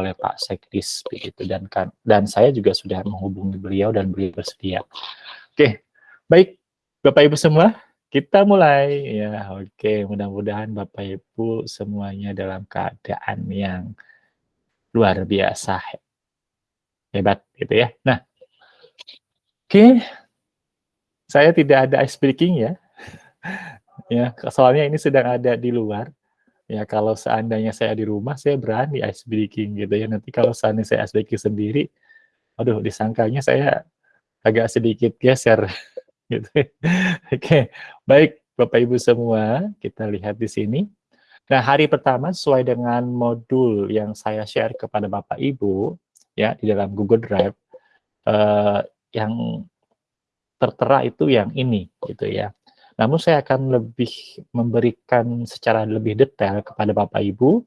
oleh Pak Sekdis begitu dan kan dan saya juga sudah menghubungi beliau dan beliau bersedia. Oke, baik Bapak Ibu semua, kita mulai ya. Oke, mudah-mudahan Bapak Ibu semuanya dalam keadaan yang luar biasa hebat gitu ya. Nah, oke, saya tidak ada ice breaking ya. ya, soalnya ini sedang ada di luar Ya kalau seandainya saya di rumah, saya berani ice breaking gitu ya. Nanti kalau seandainya saya ice breaking sendiri, aduh disangkanya saya agak sedikit geser gitu. Oke, baik Bapak Ibu semua, kita lihat di sini. Nah, hari pertama sesuai dengan modul yang saya share kepada Bapak Ibu ya di dalam Google Drive eh, yang tertera itu yang ini gitu ya. Namun saya akan lebih memberikan secara lebih detail kepada Bapak Ibu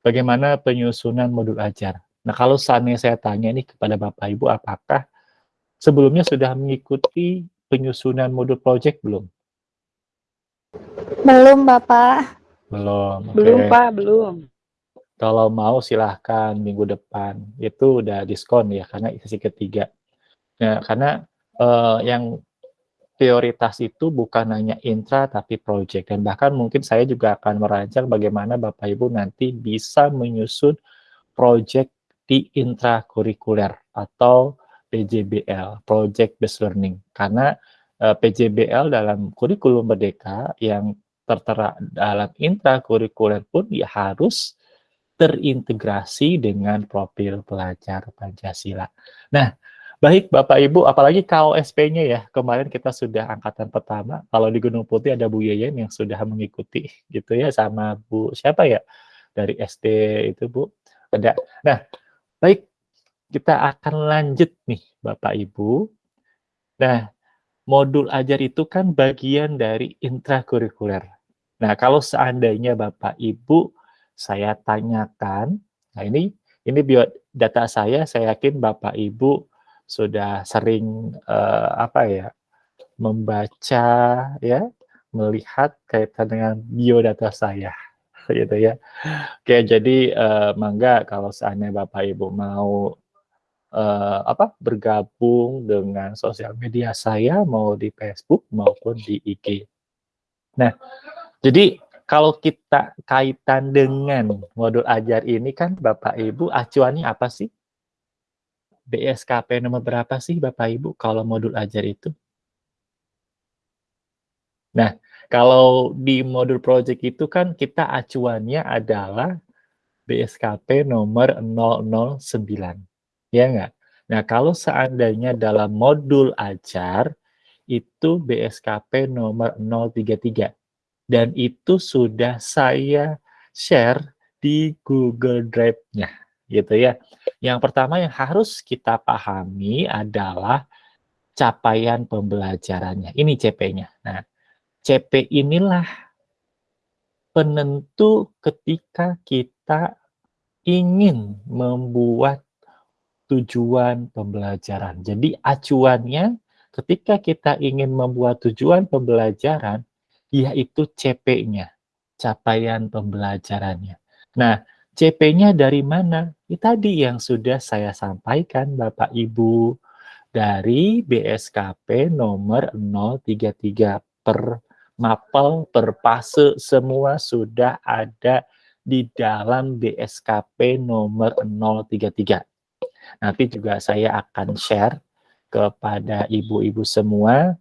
bagaimana penyusunan modul ajar. Nah, kalau saatnya saya tanya ini kepada Bapak Ibu, apakah sebelumnya sudah mengikuti penyusunan modul project belum? Belum, Bapak. Belum. Okay. Belum, Pak, belum. Kalau mau silahkan minggu depan. Itu udah diskon ya, karena sesi ketiga. Nah, karena uh, yang prioritas itu bukan hanya intra tapi project dan bahkan mungkin saya juga akan merancang bagaimana Bapak Ibu nanti bisa menyusun project di intrakurikuler atau PJBL, Project Based Learning. Karena eh, PJBL dalam kurikulum merdeka yang tertera dalam intrakurikuler pun ya harus terintegrasi dengan profil pelajar Pancasila. Nah, Baik Bapak Ibu, apalagi KOSP-nya ya, kemarin kita sudah angkatan pertama, kalau di Gunung Putih ada Bu Yeyen yang sudah mengikuti gitu ya, sama Bu siapa ya, dari SD itu Bu, ada. Nah, baik, kita akan lanjut nih Bapak Ibu. Nah, modul ajar itu kan bagian dari intrakurikuler. Nah, kalau seandainya Bapak Ibu saya tanyakan, nah ini ini biodata saya, saya yakin Bapak Ibu sudah sering uh, apa ya membaca ya melihat kaitan dengan biodata saya gitu ya. Oke jadi uh, mangga kalau seandainya bapak ibu mau uh, apa bergabung dengan sosial media saya mau di Facebook maupun di IG nah jadi kalau kita kaitan dengan modul ajar ini kan bapak ibu acuannya apa sih BSKP nomor berapa sih Bapak Ibu kalau modul ajar itu? Nah, kalau di modul project itu kan kita acuannya adalah BSKP nomor 009. Ya enggak? Nah, kalau seandainya dalam modul ajar itu BSKP nomor 033 dan itu sudah saya share di Google Drive-nya gitu ya. Yang pertama yang harus kita pahami adalah capaian pembelajarannya. Ini CP-nya. Nah, CP inilah penentu ketika kita ingin membuat tujuan pembelajaran. Jadi acuannya ketika kita ingin membuat tujuan pembelajaran, yaitu CP-nya, capaian pembelajarannya. Nah, CP-nya dari mana? Ini tadi yang sudah saya sampaikan Bapak Ibu dari BSKP nomor 033 per mapel per fase semua sudah ada di dalam BSKP nomor 033. Nanti juga saya akan share kepada ibu-ibu semua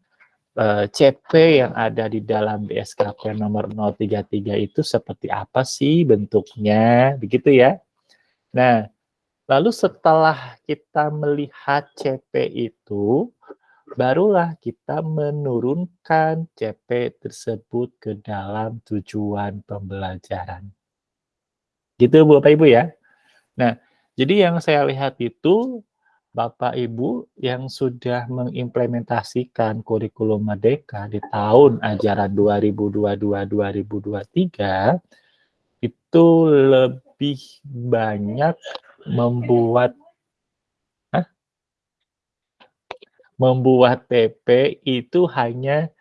eh, CP yang ada di dalam BSKP nomor 033 itu seperti apa sih bentuknya, begitu ya. Nah, lalu setelah kita melihat CP itu, barulah kita menurunkan CP tersebut ke dalam tujuan pembelajaran. Gitu Bapak Ibu ya. Nah, jadi yang saya lihat itu Bapak Ibu yang sudah mengimplementasikan kurikulum Merdeka di tahun ajaran 2022-2023 itu lebih banyak membuat Hah? membuat TP itu hanya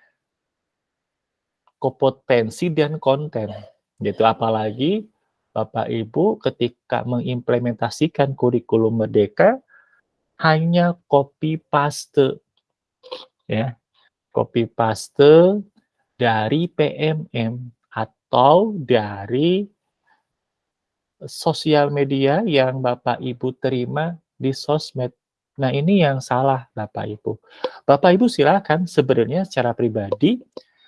kompetensi dan konten gitu apalagi Bapak Ibu ketika mengimplementasikan kurikulum Merdeka hanya copy paste ya. Copy paste dari PMM atau dari sosial media yang Bapak Ibu terima di sosmed. Nah, ini yang salah Bapak Ibu. Bapak Ibu silakan sebenarnya secara pribadi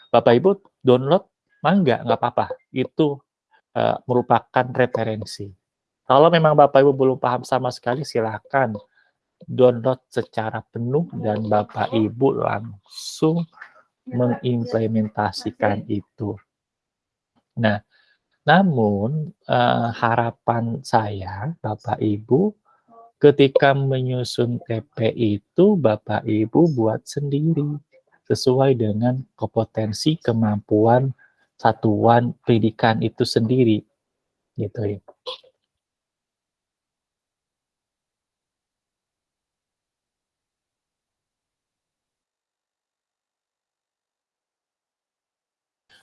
Bapak Ibu download mangga nggak apa-apa. Itu uh, merupakan referensi. Kalau memang Bapak Ibu belum paham sama sekali, silakan download secara penuh dan Bapak Ibu langsung mengimplementasikan itu. Nah, namun uh, harapan saya, Bapak Ibu, ketika menyusun TP itu, Bapak Ibu buat sendiri sesuai dengan kompetensi kemampuan satuan pendidikan itu sendiri gitu ya.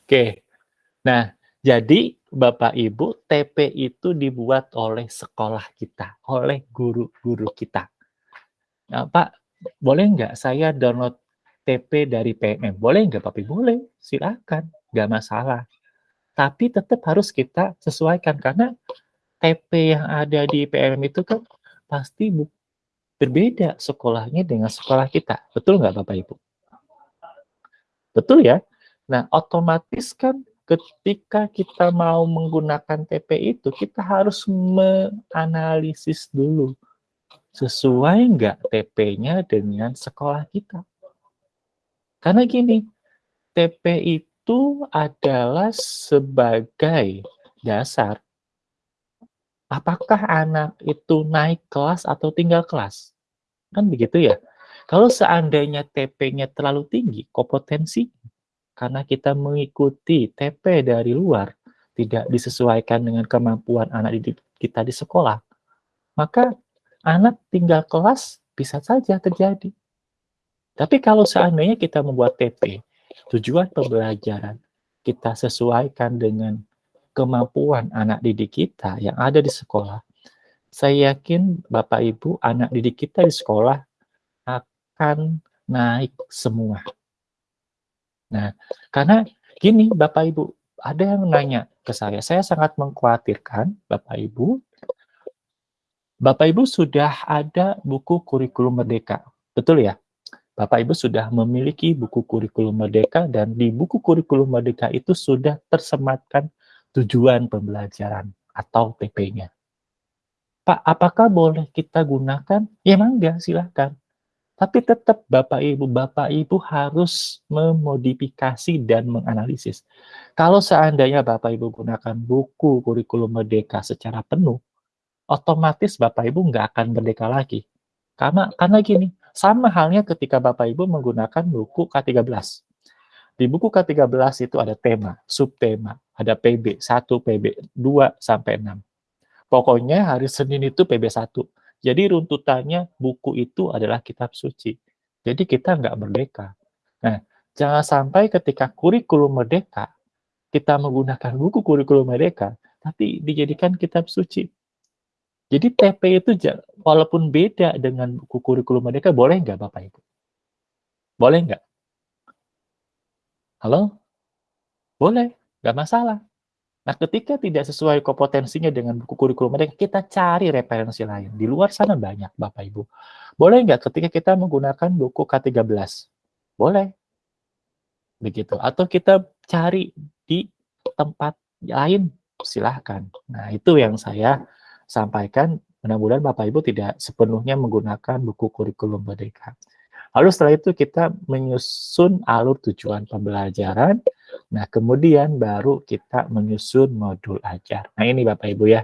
Oke. Nah, jadi Bapak Ibu, TP itu dibuat oleh sekolah kita, oleh guru-guru kita. Nah, Pak, boleh nggak saya download TP dari PMM? Boleh nggak Ibu? Boleh, silakan nggak masalah. Tapi tetap harus kita sesuaikan karena TP yang ada di PMM itu kan pasti berbeda sekolahnya dengan sekolah kita. Betul nggak Bapak Ibu? Betul ya? Nah, otomatis kan ketika kita mau menggunakan TP itu, kita harus menganalisis dulu. Sesuai nggak TP-nya dengan sekolah kita? Karena gini, TP itu adalah sebagai dasar apakah anak itu naik kelas atau tinggal kelas. Kan begitu ya. Kalau seandainya TP-nya terlalu tinggi, kompetensi karena kita mengikuti TP dari luar, tidak disesuaikan dengan kemampuan anak didik kita di sekolah, maka anak tinggal kelas bisa saja terjadi. Tapi kalau seandainya kita membuat TP tujuan pembelajaran kita sesuaikan dengan kemampuan anak didik kita yang ada di sekolah, saya yakin Bapak Ibu anak didik kita di sekolah akan naik semua. Nah, karena gini Bapak Ibu, ada yang nanya ke saya, saya sangat mengkhawatirkan Bapak Ibu, Bapak Ibu sudah ada buku kurikulum merdeka, betul ya? Bapak Ibu sudah memiliki buku kurikulum merdeka dan di buku kurikulum merdeka itu sudah tersematkan tujuan pembelajaran atau TP-nya. Pak, apakah boleh kita gunakan? Ya enggak, silahkan. Tapi tetap Bapak Ibu, Bapak Ibu harus memodifikasi dan menganalisis. Kalau seandainya Bapak Ibu gunakan buku kurikulum merdeka secara penuh, otomatis Bapak Ibu nggak akan merdeka lagi. Karena karena gini, sama halnya ketika Bapak Ibu menggunakan buku K13. Di buku K13 itu ada tema, subtema, ada PB 1, PB 2 sampai 6. Pokoknya hari Senin itu PB 1. Jadi runtutannya buku itu adalah kitab suci. Jadi kita nggak merdeka. Nah, jangan sampai ketika kurikulum merdeka, kita menggunakan buku kurikulum merdeka, tapi dijadikan kitab suci. Jadi TP itu walaupun beda dengan buku kurikulum mereka, boleh nggak Bapak Ibu? Boleh nggak? Halo? Boleh, nggak masalah. Nah, ketika tidak sesuai kompetensinya dengan buku kurikulum mereka, kita cari referensi lain. Di luar sana banyak, Bapak Ibu. Boleh nggak ketika kita menggunakan buku K13? Boleh. Begitu. Atau kita cari di tempat lain, silahkan. Nah, itu yang saya sampaikan, mudah-mudahan Bapak Ibu tidak sepenuhnya menggunakan buku kurikulum merdeka. Lalu setelah itu kita menyusun alur tujuan pembelajaran, nah kemudian baru kita menyusun modul ajar. Nah ini Bapak Ibu ya.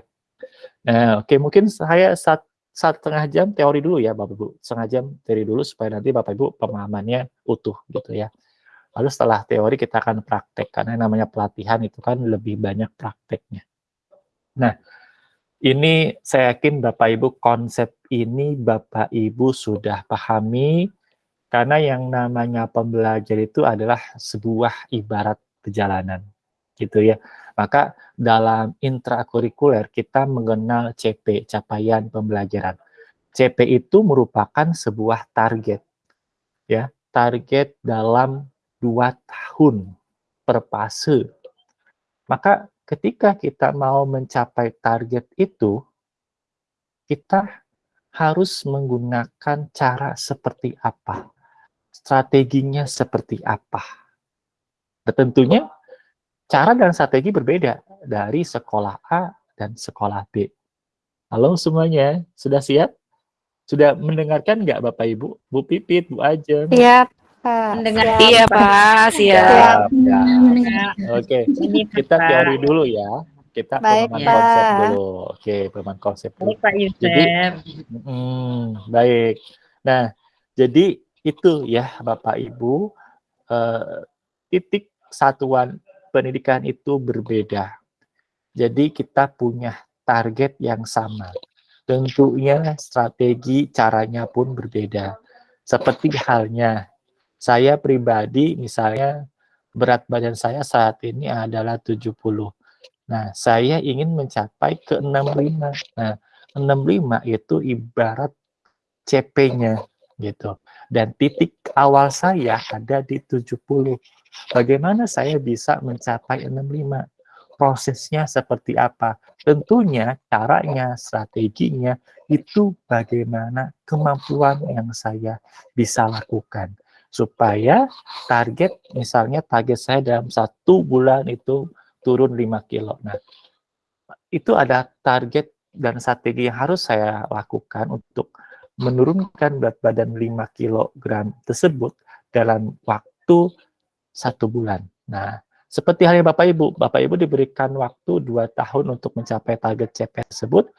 Nah, oke mungkin saya saat setengah jam teori dulu ya Bapak Ibu, setengah jam teori dulu supaya nanti Bapak Ibu pemahamannya utuh gitu ya. Lalu setelah teori kita akan praktek, karena namanya pelatihan itu kan lebih banyak prakteknya. Nah, ini saya yakin Bapak Ibu konsep ini Bapak Ibu sudah pahami karena yang namanya pembelajar itu adalah sebuah ibarat perjalanan gitu ya. Maka dalam intrakurikuler kita mengenal CP, capaian pembelajaran. CP itu merupakan sebuah target. Ya, target dalam dua tahun per fase. Maka ketika kita mau mencapai target itu, kita harus menggunakan cara seperti apa, strateginya seperti apa. Dan tentunya cara dan strategi berbeda dari sekolah A dan sekolah B. Halo semuanya, sudah siap? Sudah mendengarkan nggak Bapak Ibu? Bu Pipit, Bu Ajeng? Siap, Pak. Mendengar siap. iya Pak, siap. siap. siap. Oke, kita teori dulu ya kita baik, pemahaman ya. konsep dulu. Oke, pemahaman konsep dulu. Baik, Pak Yusuf. Jadi, hmm, baik. Nah, jadi itu ya Bapak Ibu, eh, titik satuan pendidikan itu berbeda. Jadi kita punya target yang sama. Tentunya strategi caranya pun berbeda. Seperti halnya saya pribadi misalnya berat badan saya saat ini adalah 70 Nah, saya ingin mencapai ke 65. Nah, 65 itu ibarat CP-nya gitu. Dan titik awal saya ada di 70. Bagaimana saya bisa mencapai 65? Prosesnya seperti apa? Tentunya caranya, strateginya itu bagaimana kemampuan yang saya bisa lakukan supaya target misalnya target saya dalam satu bulan itu turun 5 kilo. Nah, itu ada target dan strategi yang harus saya lakukan untuk menurunkan berat badan 5 kg tersebut dalam waktu satu bulan. Nah, seperti halnya Bapak Ibu, Bapak Ibu diberikan waktu 2 tahun untuk mencapai target CP tersebut,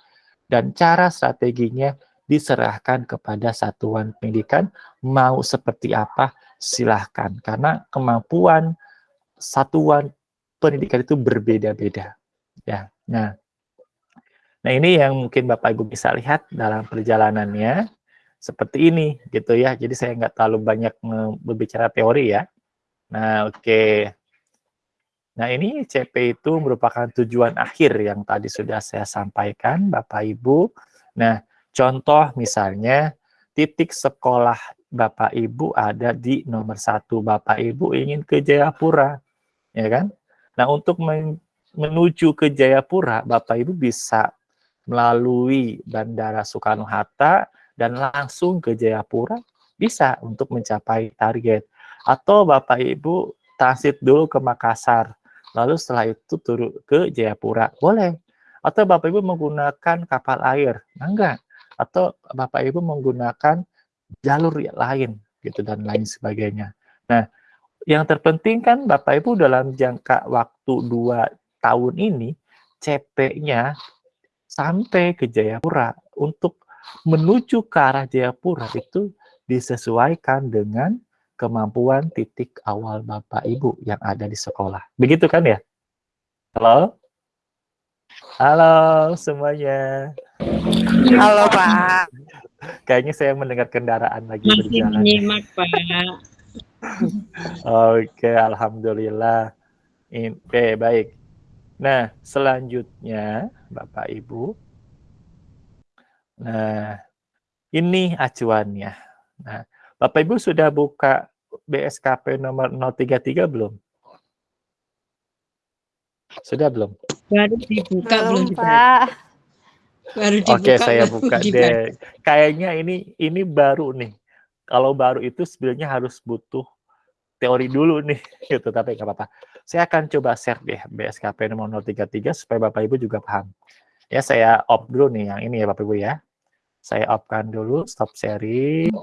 dan cara strateginya diserahkan kepada satuan pendidikan, mau seperti apa, silahkan. Karena kemampuan satuan pendidikan itu berbeda-beda. Ya, nah, nah ini yang mungkin Bapak Ibu bisa lihat dalam perjalanannya seperti ini, gitu ya. Jadi saya nggak terlalu banyak berbicara teori ya. Nah, oke. Okay. Nah, ini CP itu merupakan tujuan akhir yang tadi sudah saya sampaikan, Bapak Ibu. Nah, contoh misalnya titik sekolah Bapak Ibu ada di nomor satu. Bapak Ibu ingin ke Jayapura, ya kan? Nah, untuk men menuju ke Jayapura, Bapak Ibu bisa melalui Bandara Soekarno-Hatta dan langsung ke Jayapura, bisa untuk mencapai target. Atau Bapak Ibu transit dulu ke Makassar, lalu setelah itu turun ke Jayapura, boleh. Atau Bapak Ibu menggunakan kapal air, nah enggak. Atau Bapak Ibu menggunakan jalur lain, gitu dan lain sebagainya. Nah, yang terpenting kan Bapak Ibu dalam jangka waktu dua tahun ini CP-nya sampai ke Jayapura untuk menuju ke arah Jayapura itu disesuaikan dengan kemampuan titik awal Bapak Ibu yang ada di sekolah. Begitu kan ya? Halo? Halo semuanya. Halo Pak. Kayaknya saya mendengar kendaraan lagi Masih berjalan. menyimak Pak. Oke, alhamdulillah. Oke, baik. Nah, selanjutnya Bapak Ibu. Nah, ini acuannya. Nah, Bapak Ibu sudah buka BSKP nomor 033 belum? Sudah belum? Baru dibuka belum, belum Pak. Baru dibuka. Oke, saya buka deh. Kayaknya ini ini baru nih. Kalau baru itu sebenarnya harus butuh teori dulu nih gitu tapi nggak apa-apa saya akan coba share deh BSKP nomor 033 supaya Bapak Ibu juga paham. Ya saya off dulu nih yang ini ya Bapak Ibu ya. Saya off-kan dulu stop sharing.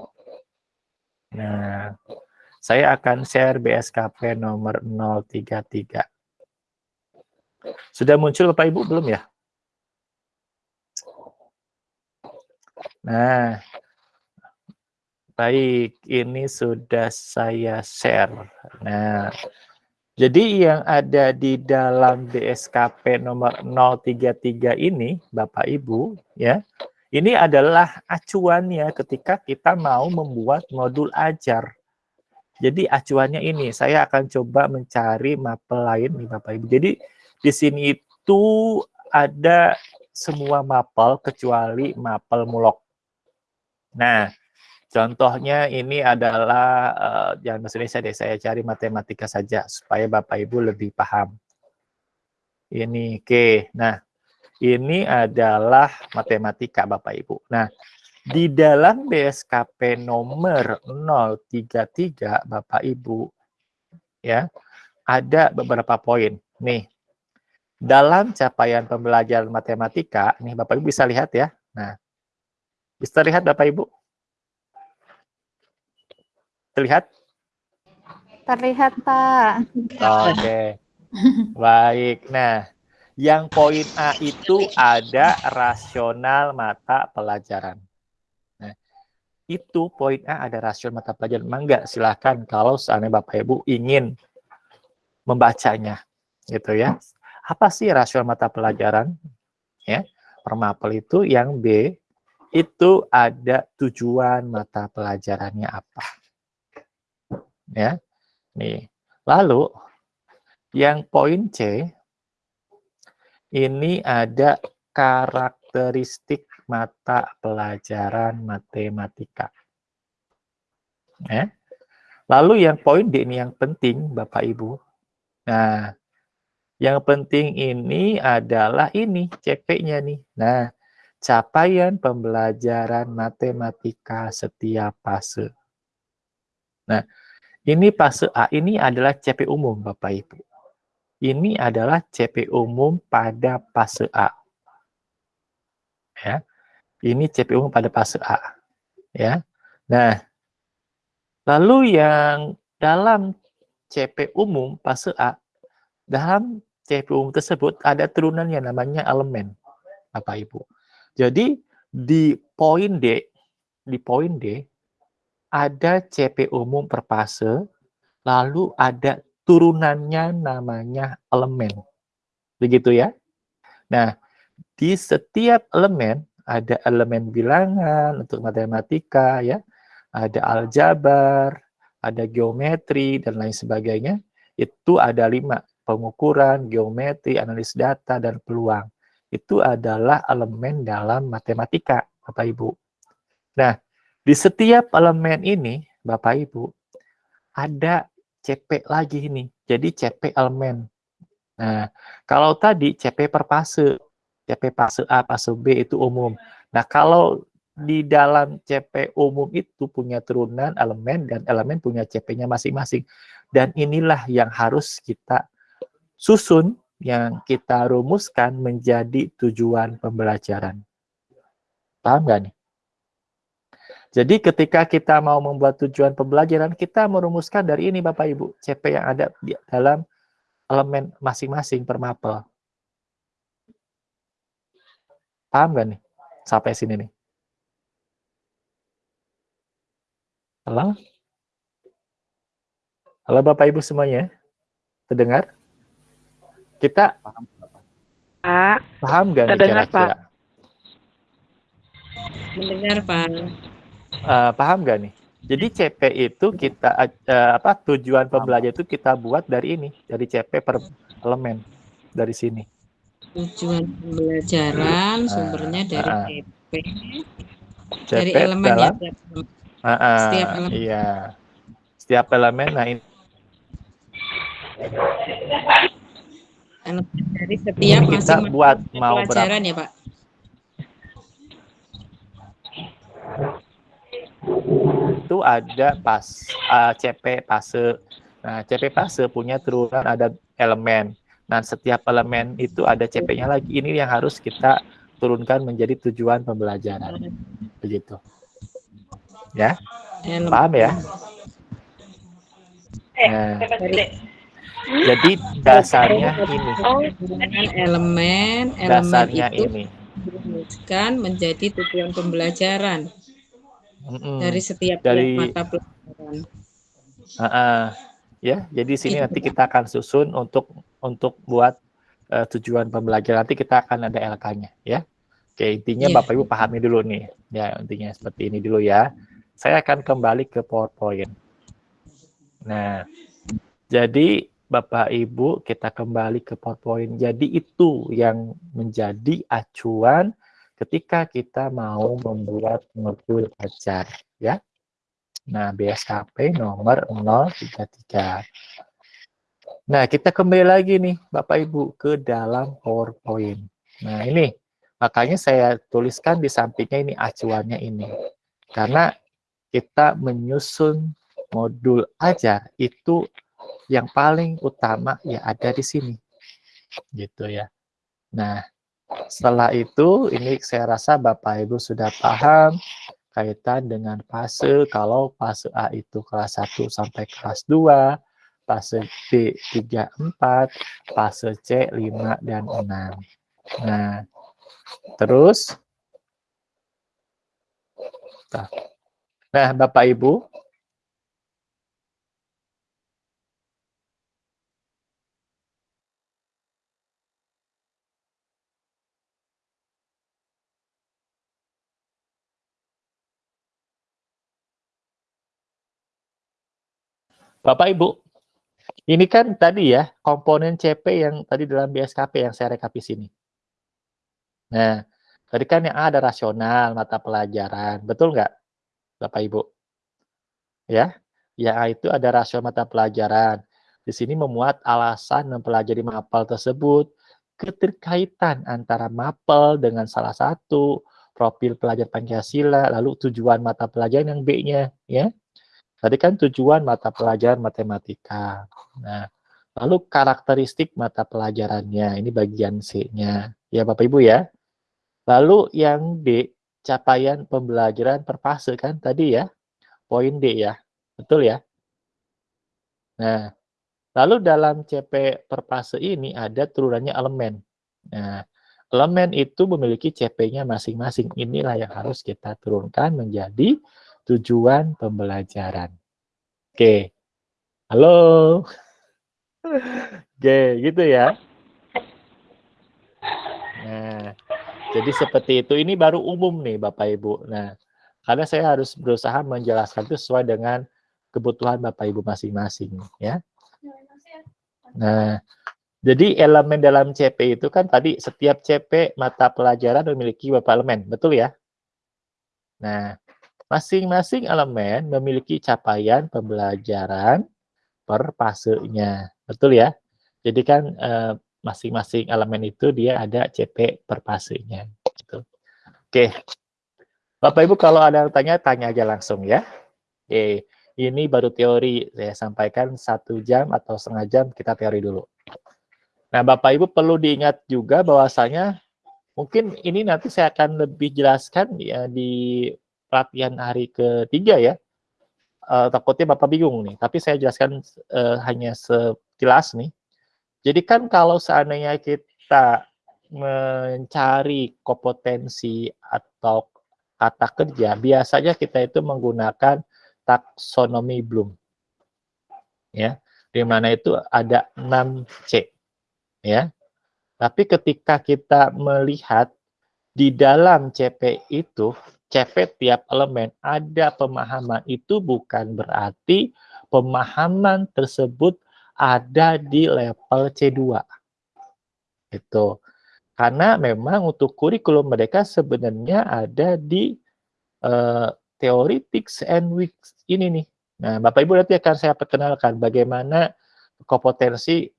Nah saya akan share BSKP nomor 033 sudah muncul Bapak Ibu belum ya? Nah Baik, ini sudah saya share. Nah, jadi yang ada di dalam BSKP nomor 033 ini, Bapak Ibu, ya, ini adalah acuannya ketika kita mau membuat modul ajar. Jadi acuannya ini, saya akan coba mencari mapel lain nih Bapak Ibu. Jadi di sini itu ada semua mapel kecuali mapel mulok. Nah, contohnya ini adalah uh, jangan bahasa Indonesia deh, saya cari matematika saja supaya Bapak Ibu lebih paham. Ini oke. Okay. Nah, ini adalah matematika Bapak Ibu. Nah, di dalam BSKP nomor 033 Bapak Ibu ya, ada beberapa poin. Nih. Dalam capaian pembelajaran matematika, nih Bapak Ibu bisa lihat ya. Nah. Bisa lihat Bapak Ibu? Terlihat? Terlihat, Pak. Oke. Okay. Baik. Nah, yang poin A itu ada rasional mata pelajaran itu poin A ada rasio mata pelajaran. Mangga silahkan kalau seandainya Bapak Ibu ingin membacanya gitu ya. Apa sih rasio mata pelajaran? Ya, permapel itu yang B itu ada tujuan mata pelajarannya apa. Ya. Nih. Lalu yang poin C ini ada karakteristik mata pelajaran matematika. Ya. Lalu yang poin D ini yang penting Bapak Ibu. Nah, yang penting ini adalah ini CP-nya nih. Nah, capaian pembelajaran matematika setiap fase. Nah, ini fase A ini adalah CP umum Bapak Ibu. Ini adalah CP umum pada fase A. Ya. Ini CPU pada fase A. Ya. Nah, lalu yang dalam CP umum fase A, dalam CP umum tersebut ada turunan yang namanya elemen, Bapak Ibu. Jadi di poin D, di poin D ada CP umum per fase, lalu ada turunannya namanya elemen. Begitu ya. Nah, di setiap elemen ada elemen bilangan untuk matematika ya, ada aljabar, ada geometri dan lain sebagainya. Itu ada lima pengukuran, geometri, analis data dan peluang. Itu adalah elemen dalam matematika, Bapak Ibu. Nah, di setiap elemen ini, Bapak Ibu, ada CP lagi ini. Jadi CP elemen. Nah, kalau tadi CP per fase, CP fase A, fase B itu umum. Nah, kalau di dalam CP umum itu punya turunan elemen dan elemen punya CP-nya masing-masing. Dan inilah yang harus kita susun, yang kita rumuskan menjadi tujuan pembelajaran. Paham nggak nih? Jadi ketika kita mau membuat tujuan pembelajaran, kita merumuskan dari ini Bapak Ibu, CP yang ada di dalam elemen masing-masing per mapel. Paham gak nih? Sampai sini nih. Halo? Halo Bapak Ibu semuanya. Terdengar? Kita paham Pak. Paham gak nih kira-kira? Mendengar Pak. Uh, paham gak nih? Jadi CP itu kita uh, apa tujuan pembelajaran itu kita buat dari ini, dari CP per elemen dari sini. Tujuan pembelajaran sumbernya dari uh, CP, CP dari elemen dalam, ya uh, uh, setiap elemen. iya. Setiap elemen nah ini dari setiap ini kita masing buat mau pelajaran berapa? ya Pak itu ada pas uh, CP fase nah CP fase punya turunan ada elemen Nah, setiap elemen itu ada CP-nya lagi. Ini yang harus kita turunkan menjadi tujuan pembelajaran. Begitu. Ya? Paham ya? Nah, jadi dasarnya ini. elemen, elemen dasarnya itu ini. Kan menjadi tujuan pembelajaran mm -mm. dari setiap dari mata pelajaran. Uh -uh. Ya, jadi sini nanti kita akan susun untuk untuk buat uh, tujuan pembelajaran nanti kita akan ada LK-nya ya. Oke, intinya yeah. Bapak Ibu pahami dulu nih. Ya, intinya seperti ini dulu ya. Saya akan kembali ke PowerPoint. Nah, jadi Bapak Ibu, kita kembali ke PowerPoint. Jadi itu yang menjadi acuan ketika kita mau membuat modul ajar, ya. Nah, BSKP nomor 033. Nah, kita kembali lagi nih, Bapak Ibu, ke dalam PowerPoint. Nah, ini, makanya saya tuliskan di sampingnya ini acuannya ini. Karena kita menyusun modul ajar itu yang paling utama ya ada di sini. Gitu ya. Nah, setelah itu ini saya rasa Bapak Ibu sudah paham kaitan dengan fase kalau fase A itu kelas 1 sampai kelas 2, fase B 3 4, fase C 5 dan 6. Nah, terus Nah, Bapak Ibu, Bapak Ibu, ini kan tadi ya komponen CP yang tadi dalam BSKP yang saya rekap di sini. Nah, tadi kan yang A ada rasional mata pelajaran, betul nggak, Bapak Ibu? Ya, yang A itu ada rasional mata pelajaran. Di sini memuat alasan mempelajari mapel tersebut, keterkaitan antara mapel dengan salah satu profil pelajar Pancasila, lalu tujuan mata pelajaran yang B-nya, ya. Tadi kan tujuan mata pelajaran matematika. Nah, lalu karakteristik mata pelajarannya, ini bagian C-nya. Ya Bapak Ibu ya. Lalu yang D, capaian pembelajaran per fase kan tadi ya. Poin D ya. Betul ya? Nah, lalu dalam CP per fase ini ada turunannya elemen. Nah, elemen itu memiliki CP-nya masing-masing. Inilah yang harus kita turunkan menjadi tujuan pembelajaran. Oke. Halo. Oke, gitu ya. Nah, jadi seperti itu. Ini baru umum nih Bapak Ibu. Nah, karena saya harus berusaha menjelaskan itu sesuai dengan kebutuhan Bapak Ibu masing-masing ya. Nah, jadi elemen dalam CP itu kan tadi setiap CP mata pelajaran memiliki beberapa elemen, betul ya? Nah, Masing-masing elemen memiliki capaian pembelajaran per fasenya. Betul ya? Jadi kan eh, masing-masing eh, elemen itu dia ada CP per fasenya. Gitu. Oke. Bapak Ibu kalau ada yang tanya, tanya aja langsung ya. Oke. Ini baru teori, saya sampaikan satu jam atau setengah jam kita teori dulu. Nah, Bapak Ibu perlu diingat juga bahwasanya mungkin ini nanti saya akan lebih jelaskan ya di latihan hari ketiga ya, uh, takutnya Bapak bingung nih, tapi saya jelaskan uh, hanya sekilas nih. Jadi kan kalau seandainya kita mencari kompetensi atau kata kerja, biasanya kita itu menggunakan taksonomi Bloom. Ya, di mana itu ada 6C. Ya. Tapi ketika kita melihat di dalam CP itu CP tiap elemen ada pemahaman itu bukan berarti pemahaman tersebut ada di level C2. Itu. Karena memang untuk kurikulum mereka sebenarnya ada di uh, theoretics and weeks ini nih. Nah, Bapak Ibu nanti akan saya perkenalkan bagaimana kompetensi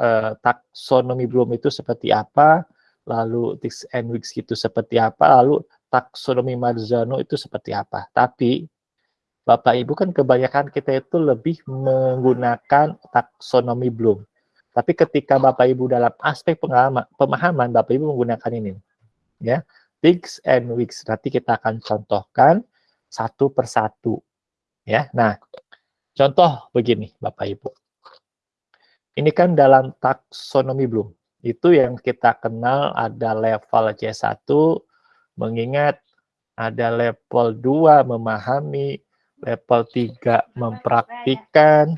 uh, taksonomi belum itu seperti apa, lalu tics and weeks itu seperti apa, lalu taksonomi Marzano itu seperti apa. Tapi Bapak Ibu kan kebanyakan kita itu lebih menggunakan taksonomi Bloom. Tapi ketika Bapak Ibu dalam aspek pengalaman, pemahaman, Bapak Ibu menggunakan ini. ya Things and weeks. Nanti kita akan contohkan satu persatu. Ya, Nah, contoh begini Bapak Ibu. Ini kan dalam taksonomi Bloom. Itu yang kita kenal ada level C1, mengingat ada level 2 memahami, level 3 mempraktikkan,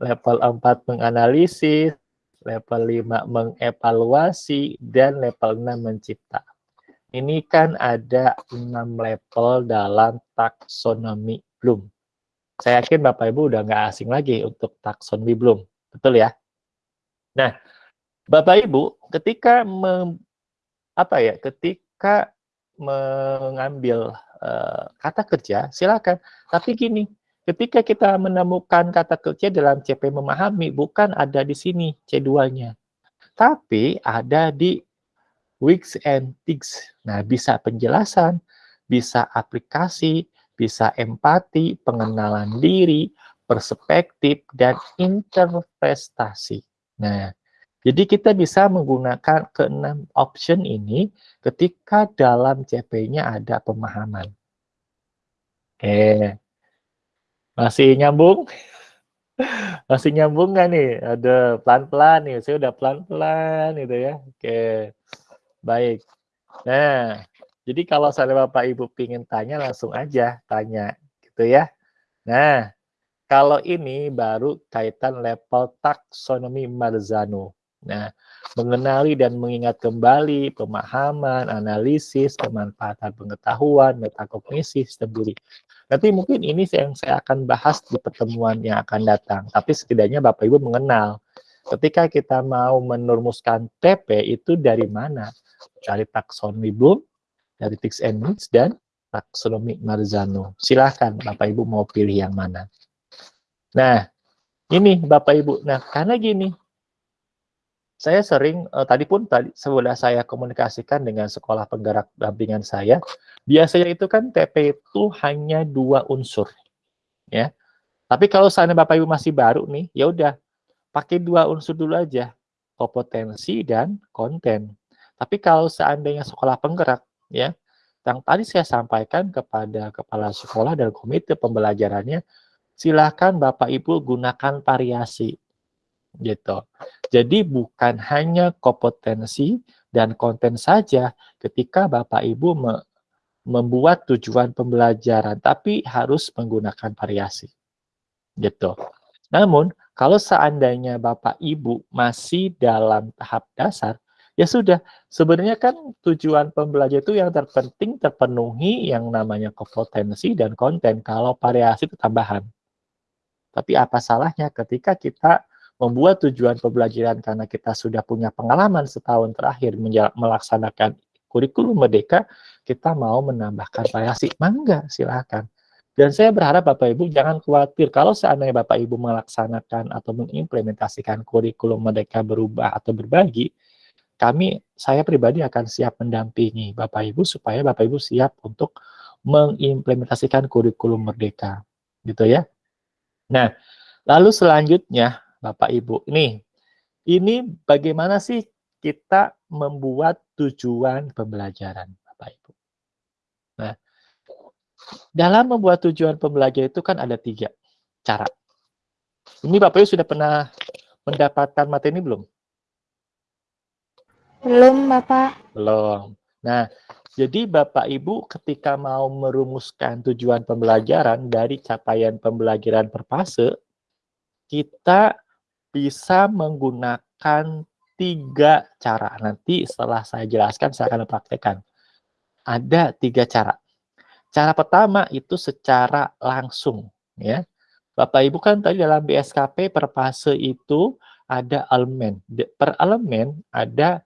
level 4 menganalisis, level 5 mengevaluasi, dan level 6 mencipta. Ini kan ada 6 level dalam taksonomi Bloom. Saya yakin Bapak Ibu udah nggak asing lagi untuk taksonomi belum, betul ya? Nah, Bapak Ibu, ketika apa ya, ketika mengambil uh, kata kerja, silakan. Tapi gini, ketika kita menemukan kata kerja dalam CP memahami, bukan ada di sini C2-nya, tapi ada di weeks and things. Nah, bisa penjelasan, bisa aplikasi, bisa empati, pengenalan diri, perspektif, dan interpretasi. Nah, jadi kita bisa menggunakan keenam option ini ketika dalam CP-nya ada pemahaman. Oke, masih nyambung? Masih nyambung nggak nih? Ada pelan-pelan nih, saya udah pelan-pelan gitu ya. Oke, baik. Nah, jadi kalau saya Bapak Ibu ingin tanya langsung aja tanya gitu ya. Nah, kalau ini baru kaitan level taksonomi Marzano. Nah, mengenali dan mengingat kembali pemahaman, analisis, kemanfaatan pengetahuan, metakognisi, sistem diri. Nanti mungkin ini yang saya akan bahas di pertemuan yang akan datang. Tapi setidaknya Bapak Ibu mengenal. Ketika kita mau menurumuskan TP itu dari mana? Dari taksonomi Bloom, dari Tix and dan taksonomi Marzano. Silahkan Bapak Ibu mau pilih yang mana. Nah, ini Bapak Ibu. Nah, karena gini, saya sering, eh, tadi pun tadi sudah saya komunikasikan dengan sekolah penggerak dampingan saya, biasanya itu kan TP itu hanya dua unsur. ya. Tapi kalau seandainya Bapak Ibu masih baru nih, ya udah pakai dua unsur dulu aja, kompetensi dan konten. Tapi kalau seandainya sekolah penggerak ya yang tadi saya sampaikan kepada kepala sekolah dan komite pembelajarannya silahkan Bapak Ibu gunakan variasi gitu. Jadi bukan hanya kompetensi dan konten saja ketika Bapak Ibu me membuat tujuan pembelajaran, tapi harus menggunakan variasi. Gitu. Namun, kalau seandainya Bapak Ibu masih dalam tahap dasar, Ya sudah, sebenarnya kan tujuan pembelajar itu yang terpenting terpenuhi yang namanya kompetensi dan konten kalau variasi itu tambahan. Tapi apa salahnya ketika kita membuat tujuan pembelajaran karena kita sudah punya pengalaman setahun terakhir melaksanakan kurikulum merdeka, kita mau menambahkan variasi. Mangga, silakan. Dan saya berharap Bapak Ibu jangan khawatir kalau seandainya Bapak Ibu melaksanakan atau mengimplementasikan kurikulum merdeka berubah atau berbagi, kami, saya pribadi akan siap mendampingi Bapak Ibu supaya Bapak Ibu siap untuk mengimplementasikan kurikulum merdeka. Gitu ya. Nah, lalu selanjutnya Bapak Ibu, ini ini bagaimana sih kita membuat tujuan pembelajaran Bapak Ibu. Nah, dalam membuat tujuan pembelajaran itu kan ada tiga cara. Ini Bapak Ibu sudah pernah mendapatkan materi ini belum? Belum, Bapak. Belum. Nah, jadi Bapak Ibu ketika mau merumuskan tujuan pembelajaran dari capaian pembelajaran per fase, kita bisa menggunakan tiga cara. Nanti setelah saya jelaskan, saya akan praktekkan. Ada tiga cara. Cara pertama itu secara langsung. ya. Bapak Ibu kan tadi dalam BSKP per fase itu ada elemen. Per elemen ada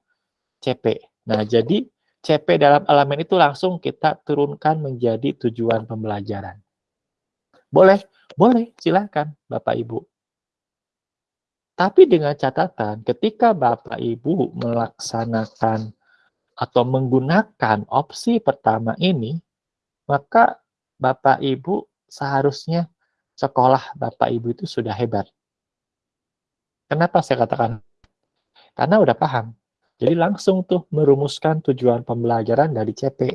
CP. Nah, jadi CP dalam elemen itu langsung kita turunkan menjadi tujuan pembelajaran. Boleh? Boleh, silakan Bapak Ibu. Tapi dengan catatan, ketika Bapak Ibu melaksanakan atau menggunakan opsi pertama ini, maka Bapak Ibu seharusnya sekolah Bapak Ibu itu sudah hebat. Kenapa saya katakan? Karena udah paham jadi langsung tuh merumuskan tujuan pembelajaran dari CP.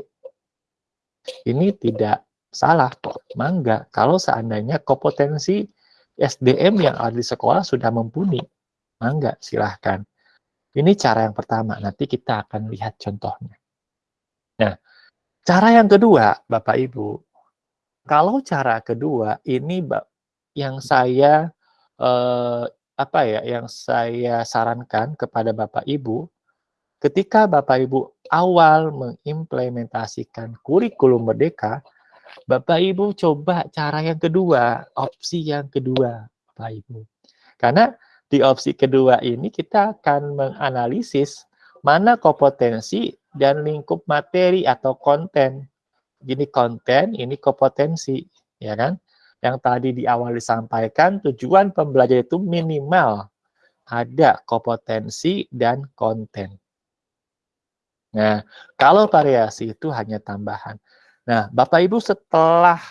Ini tidak salah mangga. Kalau seandainya kompetensi SDM yang ada di sekolah sudah mumpuni, mangga silahkan. Ini cara yang pertama, nanti kita akan lihat contohnya. Nah, cara yang kedua, Bapak Ibu, kalau cara kedua ini yang saya eh, apa ya, yang saya sarankan kepada Bapak Ibu ketika Bapak Ibu awal mengimplementasikan kurikulum merdeka, Bapak Ibu coba cara yang kedua, opsi yang kedua, Bapak Ibu. Karena di opsi kedua ini kita akan menganalisis mana kompetensi dan lingkup materi atau konten. Ini konten, ini kompetensi, ya kan? Yang tadi di awal disampaikan tujuan pembelajaran itu minimal ada kompetensi dan konten. Nah, kalau variasi itu hanya tambahan. Nah, Bapak Ibu setelah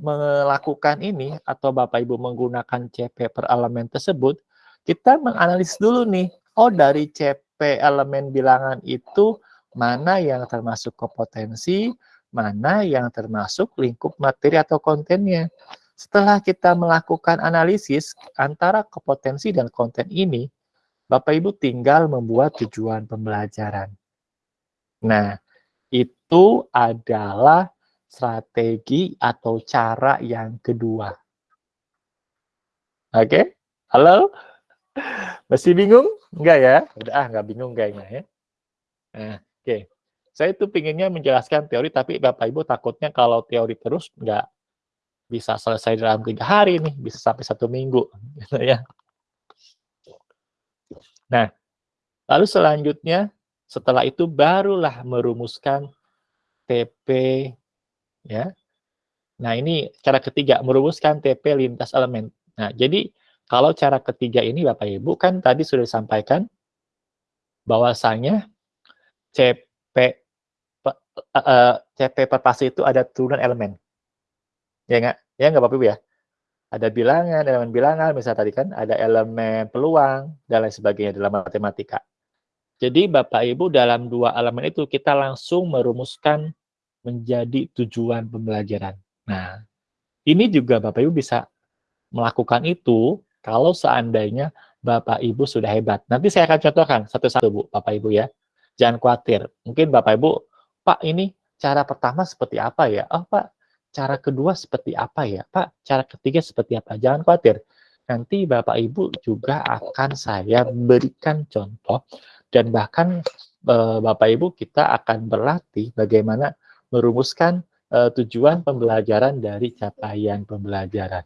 melakukan ini atau Bapak Ibu menggunakan CP per elemen tersebut, kita menganalisis dulu nih, oh dari CP elemen bilangan itu mana yang termasuk kompetensi, mana yang termasuk lingkup materi atau kontennya. Setelah kita melakukan analisis antara kompetensi dan konten ini, Bapak Ibu tinggal membuat tujuan pembelajaran. Nah, itu adalah strategi atau cara yang kedua. Oke? Okay? Halo? Masih bingung? Enggak ya? Udah, ah, enggak bingung kayaknya ya. Nah, oke. Okay. Saya itu pinginnya menjelaskan teori, tapi Bapak Ibu takutnya kalau teori terus enggak bisa selesai dalam tiga hari nih, bisa sampai satu minggu, gitu ya. Nah, lalu selanjutnya setelah itu barulah merumuskan TP, ya. Nah ini cara ketiga merumuskan TP lintas elemen. Nah jadi kalau cara ketiga ini Bapak Ibu kan tadi sudah disampaikan bahwasanya CP uh, uh, CP perpasi itu ada turunan elemen. Ya enggak? Ya enggak Bapak Ibu ya? Ada bilangan, elemen bilangan, misalnya tadi kan ada elemen peluang, dan lain sebagainya dalam matematika. Jadi Bapak Ibu dalam dua elemen itu kita langsung merumuskan menjadi tujuan pembelajaran. Nah, ini juga Bapak Ibu bisa melakukan itu kalau seandainya Bapak Ibu sudah hebat. Nanti saya akan contohkan satu-satu Bu, Bapak Ibu ya. Jangan khawatir. Mungkin Bapak Ibu, Pak ini cara pertama seperti apa ya? Oh Pak, cara kedua seperti apa ya? Pak, cara ketiga seperti apa? Jangan khawatir. Nanti Bapak Ibu juga akan saya berikan contoh dan bahkan eh, Bapak Ibu kita akan berlatih bagaimana merumuskan eh, tujuan pembelajaran dari capaian pembelajaran.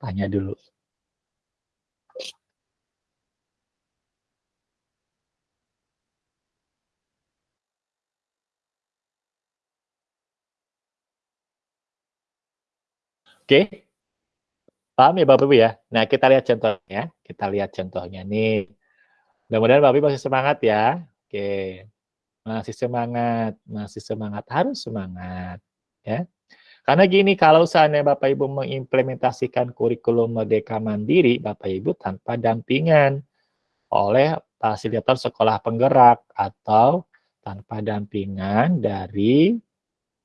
Tanya dulu. Oke. Paham ya Bapak Ibu ya? Nah, kita lihat contohnya. Kita lihat contohnya nih. Mudah-mudahan Bapak Ibu masih semangat ya. Oke. Masih semangat, masih semangat, harus semangat ya. Karena gini, kalau seandainya Bapak Ibu mengimplementasikan kurikulum Merdeka Mandiri, Bapak Ibu tanpa dampingan oleh fasilitator sekolah penggerak atau tanpa dampingan dari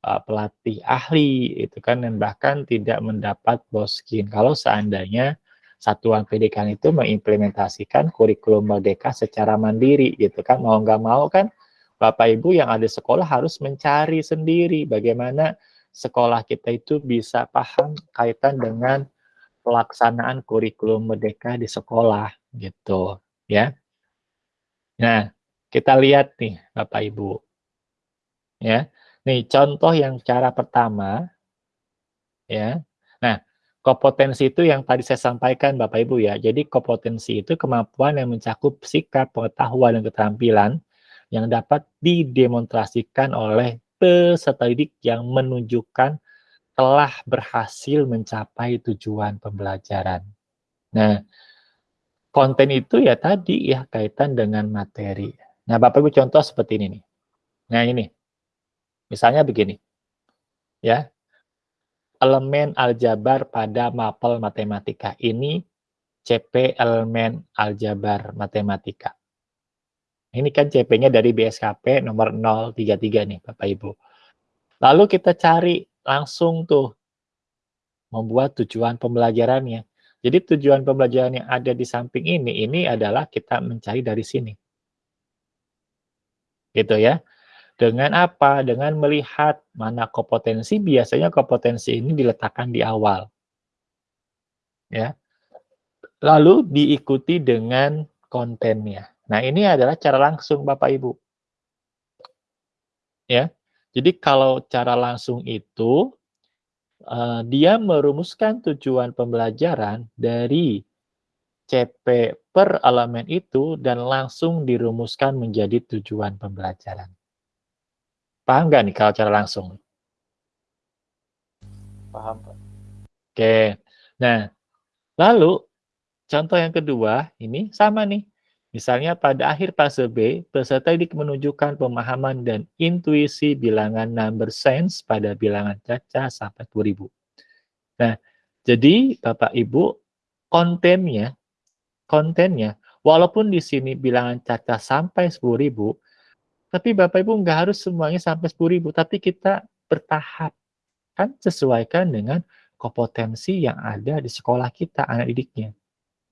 uh, pelatih ahli itu kan dan bahkan tidak mendapat boskin kalau seandainya satuan pendidikan itu mengimplementasikan kurikulum merdeka secara mandiri gitu kan mau nggak mau kan Bapak Ibu yang ada sekolah harus mencari sendiri bagaimana sekolah kita itu bisa paham kaitan dengan pelaksanaan kurikulum merdeka di sekolah gitu ya nah kita lihat nih Bapak Ibu ya Nih, contoh yang cara pertama, ya. Nah, kompetensi itu yang tadi saya sampaikan Bapak Ibu ya. Jadi kompetensi itu kemampuan yang mencakup sikap, pengetahuan, dan keterampilan yang dapat didemonstrasikan oleh peserta didik yang menunjukkan telah berhasil mencapai tujuan pembelajaran. Nah, konten itu ya tadi ya kaitan dengan materi. Nah, Bapak Ibu contoh seperti ini nih. Nah, ini. Misalnya begini, ya, elemen aljabar pada mapel matematika ini CP elemen aljabar matematika. Ini kan CP-nya dari BSKP nomor 033 nih Bapak Ibu. Lalu kita cari langsung tuh membuat tujuan pembelajarannya. Jadi tujuan pembelajaran yang ada di samping ini, ini adalah kita mencari dari sini. Gitu ya. Dengan apa? Dengan melihat mana kompetensi, biasanya kompetensi ini diletakkan di awal. Ya. Lalu diikuti dengan kontennya. Nah, ini adalah cara langsung Bapak Ibu. Ya. Jadi kalau cara langsung itu, uh, dia merumuskan tujuan pembelajaran dari CP per elemen itu dan langsung dirumuskan menjadi tujuan pembelajaran. Paham nggak nih kalau cara langsung? Paham, Pak. Oke. Nah, lalu contoh yang kedua ini sama nih. Misalnya pada akhir fase B, peserta didik menunjukkan pemahaman dan intuisi bilangan number sense pada bilangan caca sampai 2000. Nah, jadi Bapak Ibu, kontennya, kontennya, walaupun di sini bilangan caca sampai 10.000, tapi Bapak Ibu nggak harus semuanya sampai 10.000, tapi kita bertahap. Kan sesuaikan dengan kompetensi yang ada di sekolah kita, anak didiknya.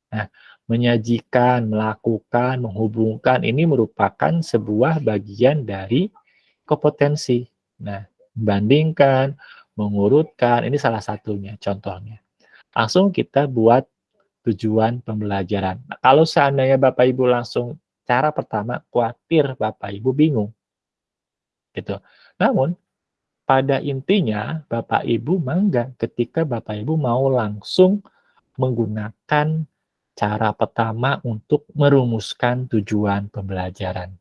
Nah, menyajikan, melakukan, menghubungkan ini merupakan sebuah bagian dari kompetensi. Nah, membandingkan, mengurutkan, ini salah satunya contohnya. Langsung kita buat tujuan pembelajaran. Nah, kalau seandainya Bapak Ibu langsung cara pertama, khawatir Bapak Ibu bingung. Gitu. Namun, pada intinya Bapak Ibu mangga ketika Bapak Ibu mau langsung menggunakan cara pertama untuk merumuskan tujuan pembelajaran.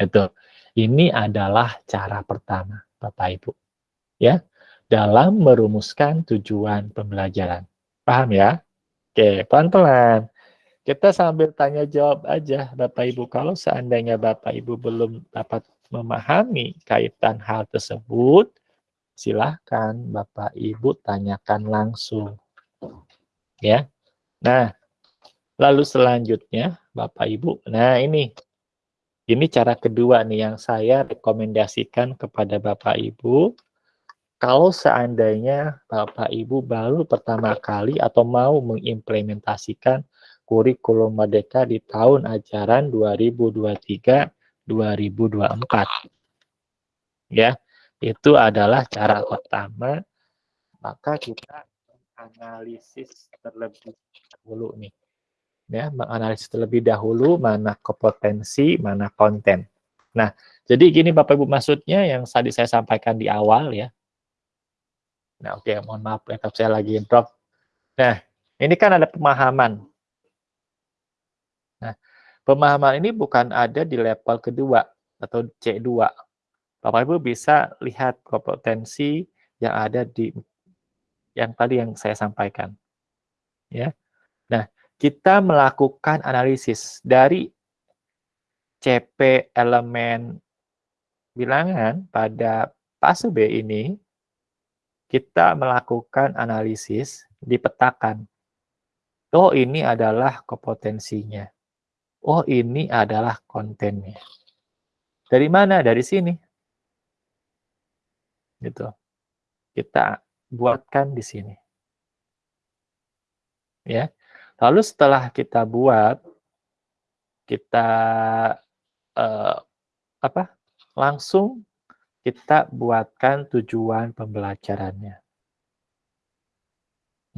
Itu. Ini adalah cara pertama, Bapak Ibu. Ya, dalam merumuskan tujuan pembelajaran. Paham ya? Oke, pelan-pelan. Kita sambil tanya jawab aja, Bapak Ibu. Kalau seandainya Bapak Ibu belum dapat memahami kaitan hal tersebut, silahkan Bapak Ibu tanyakan langsung. Ya. Nah, Lalu selanjutnya, Bapak Ibu, nah ini, ini cara kedua nih yang saya rekomendasikan kepada Bapak Ibu. Kalau seandainya Bapak Ibu baru pertama kali atau mau mengimplementasikan kurikulum Merdeka di tahun ajaran 2023-2024. Ya, itu adalah cara pertama. Maka kita analisis terlebih dahulu nih ya menganalisis terlebih dahulu mana kompetensi, mana konten. Nah, jadi gini Bapak Ibu maksudnya yang tadi saya sampaikan di awal ya. Nah, oke, okay, mohon maaf laptop saya lagi drop. Nah, ini kan ada pemahaman. Nah, pemahaman ini bukan ada di level kedua atau C2. Bapak Ibu bisa lihat kompetensi yang ada di yang tadi yang saya sampaikan. Ya. Kita melakukan analisis dari CP elemen bilangan pada fase B ini, kita melakukan analisis dipetakan. Oh, ini adalah kompetensinya. Oh, ini adalah kontennya. Dari mana? Dari sini. Gitu. Kita buatkan di sini. Ya. Lalu setelah kita buat, kita uh, apa? Langsung kita buatkan tujuan pembelajarannya.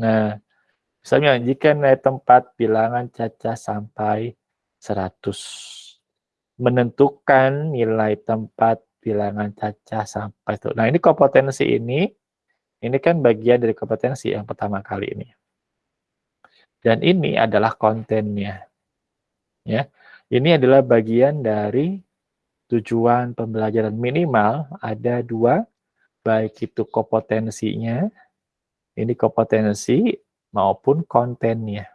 Nah, misalnya jika nilai tempat bilangan caca sampai 100. Menentukan nilai tempat bilangan caca sampai itu. Nah, ini kompetensi ini, ini kan bagian dari kompetensi yang pertama kali ini. Dan ini adalah kontennya. Ya. Ini adalah bagian dari tujuan pembelajaran minimal ada dua, baik itu kompetensinya, ini kompetensi maupun kontennya.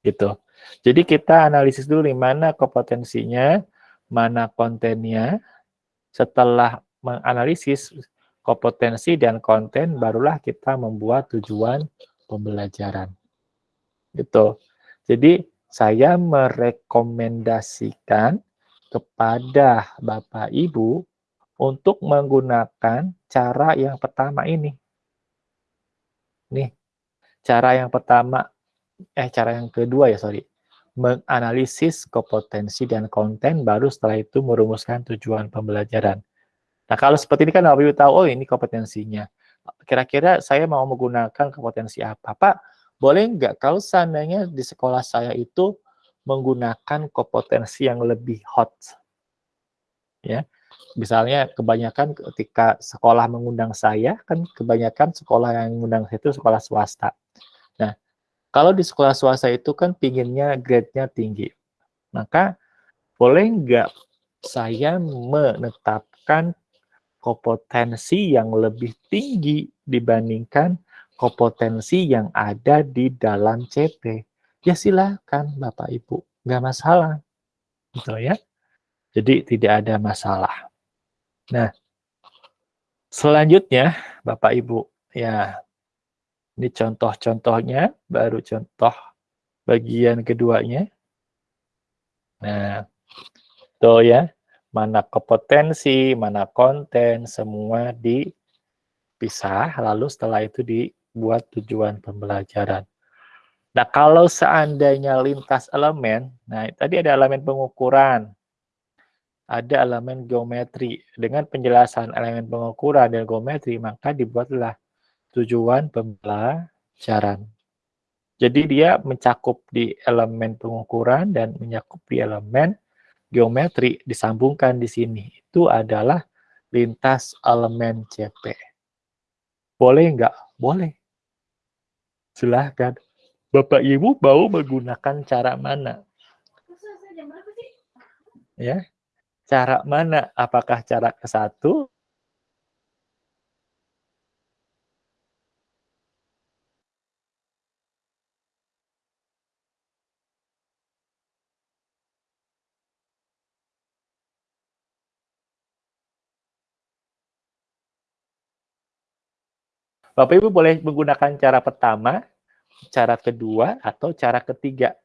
Gitu. Jadi kita analisis dulu di mana kompetensinya, mana kontennya. Setelah menganalisis kompetensi dan konten, barulah kita membuat tujuan pembelajaran gitu. Jadi saya merekomendasikan kepada Bapak Ibu untuk menggunakan cara yang pertama ini. Nih, cara yang pertama, eh cara yang kedua ya sorry, menganalisis kompetensi dan konten, baru setelah itu merumuskan tujuan pembelajaran. Nah kalau seperti ini kan Bapak Ibu tahu, oh ini kompetensinya. Kira-kira saya mau menggunakan kompetensi apa? Pak, boleh nggak kalau seandainya di sekolah saya itu menggunakan kompetensi yang lebih hot? Ya. misalnya kebanyakan ketika sekolah mengundang saya, kan kebanyakan sekolah yang mengundang saya itu sekolah swasta. Nah, kalau di sekolah swasta itu kan pinginnya grade-nya tinggi. Maka boleh nggak saya menetapkan kompetensi yang lebih tinggi dibandingkan kompetensi yang ada di dalam CP. Ya silakan Bapak Ibu, nggak masalah. Gitu ya. Jadi tidak ada masalah. Nah, selanjutnya Bapak Ibu, ya ini contoh-contohnya, baru contoh bagian keduanya. Nah, tuh ya, mana kompetensi, mana konten, semua dipisah, lalu setelah itu dibuat tujuan pembelajaran. Nah, kalau seandainya lintas elemen, nah tadi ada elemen pengukuran, ada elemen geometri. Dengan penjelasan elemen pengukuran dan geometri, maka dibuatlah tujuan pembelajaran. Jadi dia mencakup di elemen pengukuran dan mencakup di elemen geometri disambungkan di sini. Itu adalah lintas elemen CP. Boleh enggak? Boleh. Silahkan. Bapak Ibu mau menggunakan cara mana? Ya, cara mana? Apakah cara ke satu Bapak Ibu boleh menggunakan cara pertama, cara kedua, atau cara ketiga.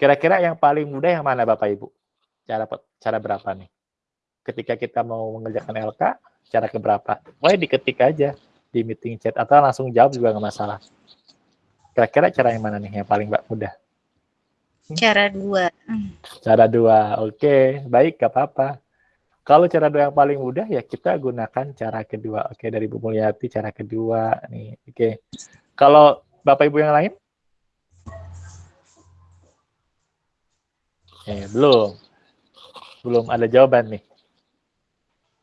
Kira-kira yang paling mudah yang mana Bapak Ibu? Cara cara berapa nih? Ketika kita mau mengerjakan LK, cara keberapa? Boleh diketik aja di meeting chat atau langsung jawab juga nggak masalah. Kira-kira cara yang mana nih yang paling mudah? Cara dua. Cara dua, oke, baik, gak apa-apa. Kalau cara doa yang paling mudah ya kita gunakan cara kedua. Oke, dari Bu Mulyati cara kedua nih. Oke. Kalau Bapak Ibu yang lain? Eh, belum. Belum ada jawaban nih.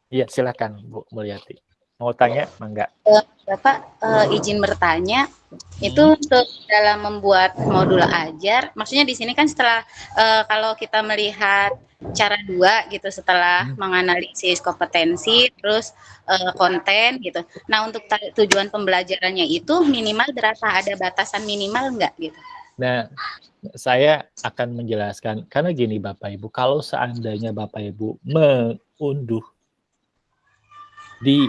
Iya, silakan Bu Mulyati. Mau tanya? Enggak. Eh, Bapak uh, izin bertanya, hmm. itu untuk dalam membuat modul ajar, maksudnya di sini kan setelah uh, kalau kita melihat cara dua gitu setelah hmm. menganalisis kompetensi terus uh, konten gitu. Nah untuk tujuan pembelajarannya itu minimal berapa? Ada batasan minimal enggak gitu? Nah saya akan menjelaskan karena gini Bapak Ibu, kalau seandainya Bapak Ibu mengunduh di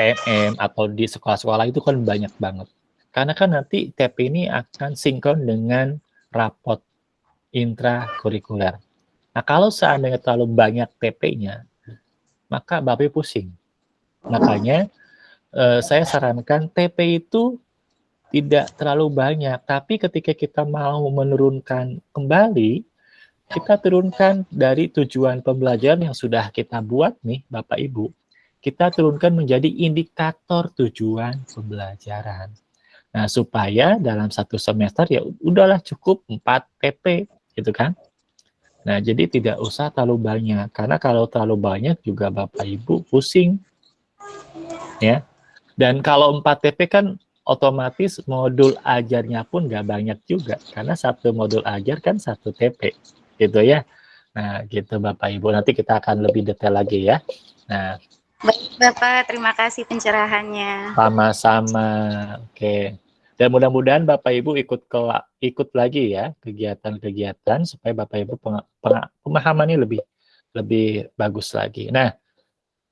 TMM atau di sekolah-sekolah itu kan banyak banget. Karena kan nanti TP ini akan sinkron dengan rapot intrakurikuler. Nah, kalau seandainya terlalu banyak TP-nya, maka Bapak pusing. Makanya eh, saya sarankan TP itu tidak terlalu banyak, tapi ketika kita mau menurunkan kembali, kita turunkan dari tujuan pembelajaran yang sudah kita buat nih, Bapak Ibu, kita turunkan menjadi indikator tujuan pembelajaran. Nah, supaya dalam satu semester ya udahlah cukup 4 TP, gitu kan. Nah, jadi tidak usah terlalu banyak. Karena kalau terlalu banyak juga Bapak Ibu pusing. Ya. Dan kalau 4 TP kan otomatis modul ajarnya pun nggak banyak juga. Karena satu modul ajar kan satu TP. Gitu ya. Nah, gitu Bapak Ibu. Nanti kita akan lebih detail lagi ya. Nah, Bapak, terima kasih pencerahannya. Sama-sama. Oke. Dan mudah-mudahan Bapak Ibu ikut ke ikut lagi ya kegiatan-kegiatan supaya Bapak Ibu peng, peng, pemahamannya lebih lebih bagus lagi. Nah,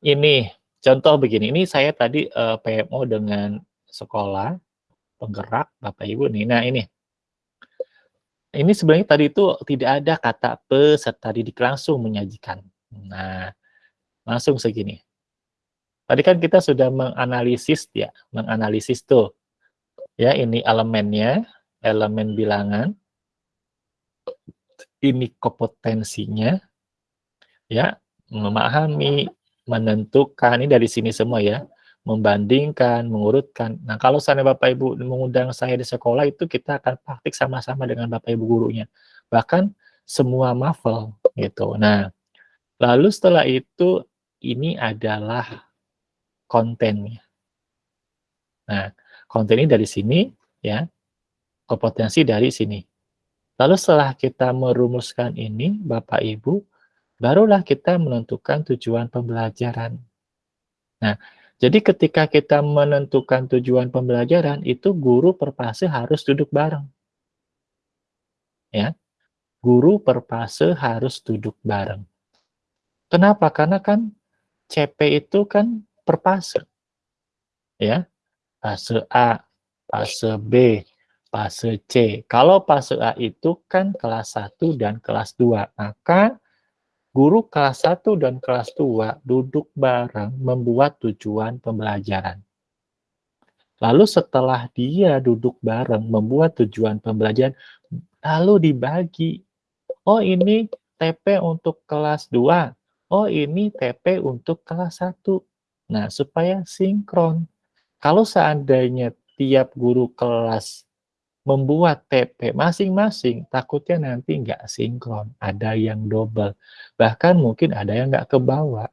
ini contoh begini. Ini saya tadi eh, PMO dengan sekolah penggerak Bapak Ibu nih. Nah, ini. Ini sebenarnya tadi itu tidak ada kata peserta didik langsung menyajikan. Nah, langsung segini. Tadi kan kita sudah menganalisis ya, menganalisis tuh Ya, ini elemennya, elemen bilangan. Ini kompetensinya. Ya, memahami, menentukan, ini dari sini semua ya. Membandingkan, mengurutkan. Nah, kalau sana Bapak Ibu mengundang saya di sekolah itu kita akan praktik sama-sama dengan Bapak Ibu gurunya. Bahkan semua mafel gitu. Nah, Lalu setelah itu, ini adalah kontennya. Nah, konten ini dari sini, ya, kompetensi dari sini. Lalu setelah kita merumuskan ini, Bapak Ibu, barulah kita menentukan tujuan pembelajaran. Nah, jadi ketika kita menentukan tujuan pembelajaran, itu guru per fase harus duduk bareng. Ya, guru per fase harus duduk bareng. Kenapa? Karena kan CP itu kan per fase. Ya, fase A, fase B, fase C. Kalau fase A itu kan kelas 1 dan kelas 2, maka Guru kelas 1 dan kelas 2 duduk bareng membuat tujuan pembelajaran. Lalu setelah dia duduk bareng membuat tujuan pembelajaran, lalu dibagi. Oh ini TP untuk kelas 2, oh ini TP untuk kelas 1. Nah, supaya sinkron. Kalau seandainya tiap guru kelas membuat TP masing-masing, takutnya nanti nggak sinkron, ada yang double, bahkan mungkin ada yang nggak kebawa.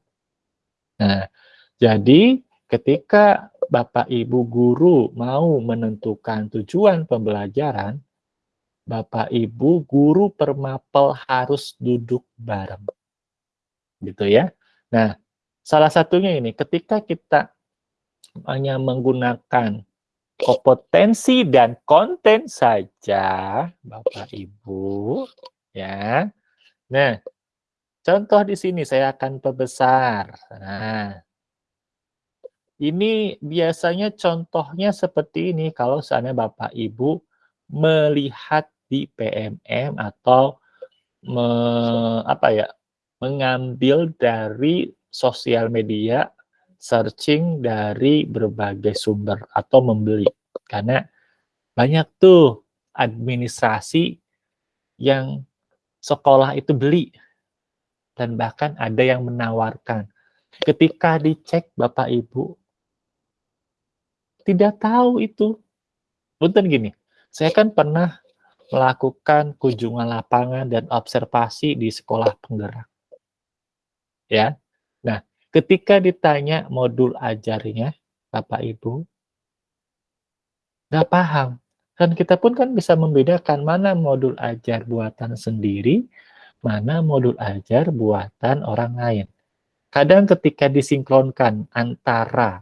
Nah, jadi ketika Bapak Ibu guru mau menentukan tujuan pembelajaran, Bapak Ibu guru permapel harus duduk bareng. Gitu ya. Nah, salah satunya ini, ketika kita hanya menggunakan kompetensi dan konten saja, Bapak Ibu, ya. Nah, contoh di sini saya akan perbesar. Nah, ini biasanya contohnya seperti ini kalau seandainya Bapak Ibu melihat di PMM atau me, apa ya, mengambil dari sosial media searching dari berbagai sumber atau membeli. Karena banyak tuh administrasi yang sekolah itu beli dan bahkan ada yang menawarkan. Ketika dicek Bapak Ibu tidak tahu itu. Punten gini, saya kan pernah melakukan kunjungan lapangan dan observasi di sekolah penggerak. Ya. Ketika ditanya modul ajarnya, Bapak Ibu, nggak paham. Dan kita pun kan bisa membedakan mana modul ajar buatan sendiri, mana modul ajar buatan orang lain. Kadang ketika disinkronkan antara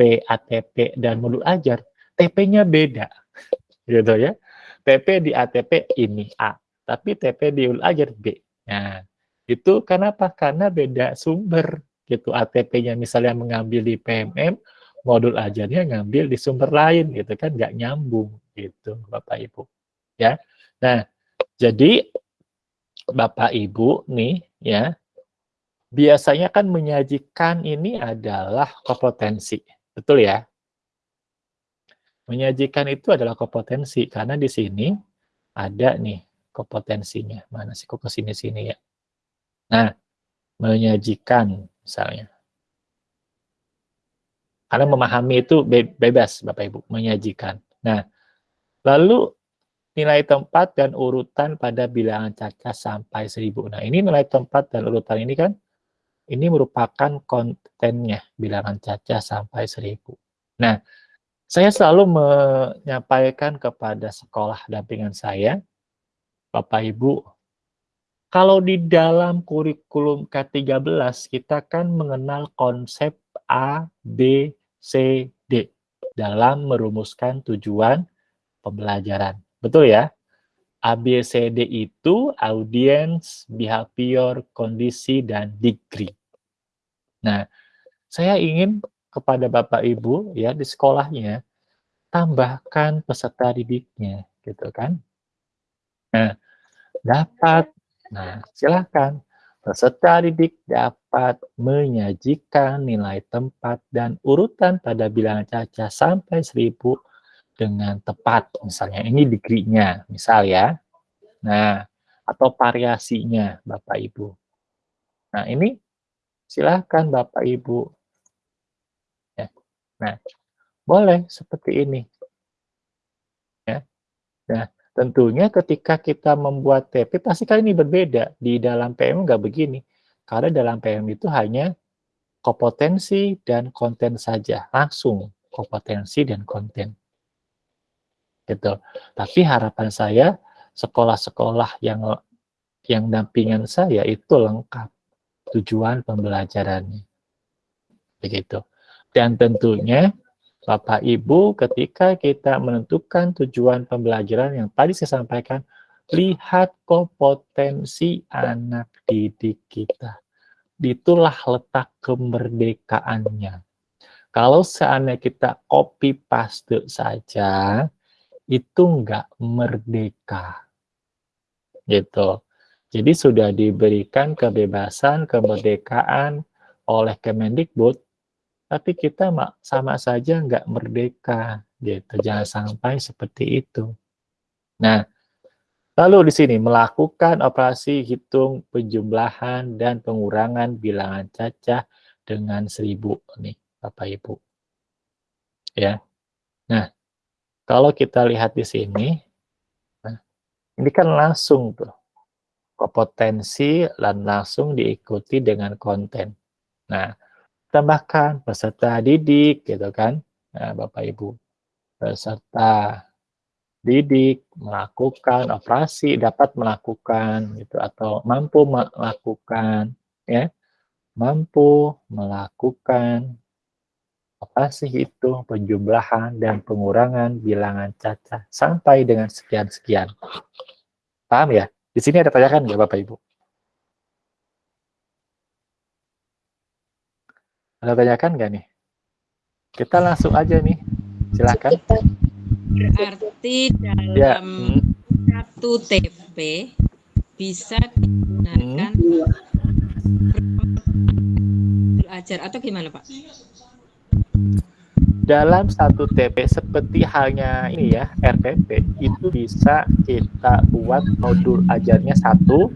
PATP dan modul ajar, TP-nya beda. Gitu ya. TP di ATP ini A, tapi TP di modul ajar B. Nah, itu kenapa? Karena beda sumber gitu. ATP-nya misalnya mengambil di PMM, modul ajarnya ngambil di sumber lain gitu kan nggak nyambung gitu Bapak Ibu. Ya. Nah, jadi Bapak Ibu nih ya biasanya kan menyajikan ini adalah kompetensi. Betul ya? Menyajikan itu adalah kompetensi karena di sini ada nih kompetensinya. Mana sih kok ke sini-sini ya? Nah, menyajikan misalnya. Karena memahami itu be bebas Bapak Ibu, menyajikan. Nah, lalu nilai tempat dan urutan pada bilangan caca sampai 1000. Nah, ini nilai tempat dan urutan ini kan ini merupakan kontennya bilangan caca sampai 1000. Nah, saya selalu menyampaikan kepada sekolah dampingan saya, Bapak Ibu kalau di dalam kurikulum K13 kita kan mengenal konsep A, B, C, D dalam merumuskan tujuan pembelajaran. Betul ya? A, B, C, D itu audience, behavior, kondisi, dan degree. Nah, saya ingin kepada Bapak Ibu ya di sekolahnya tambahkan peserta didiknya gitu kan. Nah, dapat Nah, silakan. Peserta didik dapat menyajikan nilai tempat dan urutan pada bilangan caca sampai 1000 dengan tepat. Misalnya ini degree-nya, misal ya. Nah, atau variasinya Bapak Ibu. Nah, ini silahkan Bapak Ibu. Ya. Nah, boleh seperti ini. Ya. Nah, Tentunya ketika kita membuat TP, pasti kali ini berbeda. Di dalam PM nggak begini. Karena dalam PM itu hanya kompetensi dan konten saja, langsung kompetensi dan konten. Gitu. Tapi harapan saya sekolah-sekolah yang yang dampingan saya itu lengkap tujuan pembelajarannya. Begitu. Dan tentunya Bapak Ibu ketika kita menentukan tujuan pembelajaran yang tadi saya sampaikan, lihat kompetensi anak didik kita. Itulah letak kemerdekaannya. Kalau seandainya kita copy paste saja, itu enggak merdeka. Gitu. Jadi sudah diberikan kebebasan, kemerdekaan oleh Kemendikbud, tapi kita sama saja nggak merdeka, gitu. Jangan sampai seperti itu. Nah, lalu di sini melakukan operasi hitung penjumlahan dan pengurangan bilangan cacah dengan seribu nih, Bapak Ibu. Ya. Nah, kalau kita lihat di sini, nah, ini kan langsung tuh kompetensi dan langsung diikuti dengan konten. Nah, tambahkan peserta didik gitu kan, nah, Bapak Ibu. Peserta didik melakukan operasi dapat melakukan gitu atau mampu melakukan ya mampu melakukan operasi itu penjumlahan dan pengurangan bilangan cacat sampai dengan sekian-sekian. Paham ya? Di sini ada tanyakan nggak Bapak Ibu? Ada tanyakan nggak nih? Kita langsung aja nih. Silakan. Berarti dalam ya. hmm. satu TP bisa digunakan hmm. belajar atau gimana Pak? Dalam satu TP seperti halnya ini ya RPP itu bisa kita buat modul ajarnya satu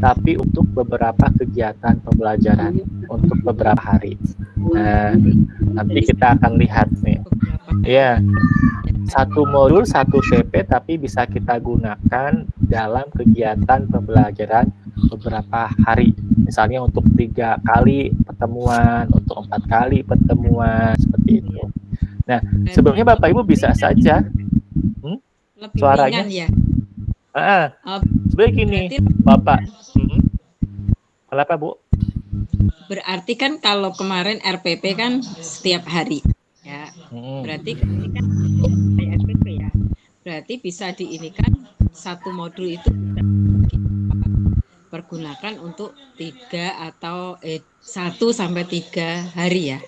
tapi untuk beberapa kegiatan pembelajaran untuk beberapa hari. Nah nanti kita akan lihat nih. Ya satu modul satu TP tapi bisa kita gunakan dalam kegiatan pembelajaran beberapa hari. Misalnya untuk tiga kali pertemuan untuk empat kali pertemuan seperti itu Nah, sebelumnya Bapak Ibu bisa saja hmm, suaranya ya. Ah, oh, sebenarnya gini, Bapak. Hmm, kenapa Bu? Berarti kan kalau kemarin RPP kan setiap hari, ya. Hmm. Berarti kan RPP ya. Berarti bisa diinikan satu modul itu pergunakan untuk tiga atau eh, satu sampai tiga hari ya.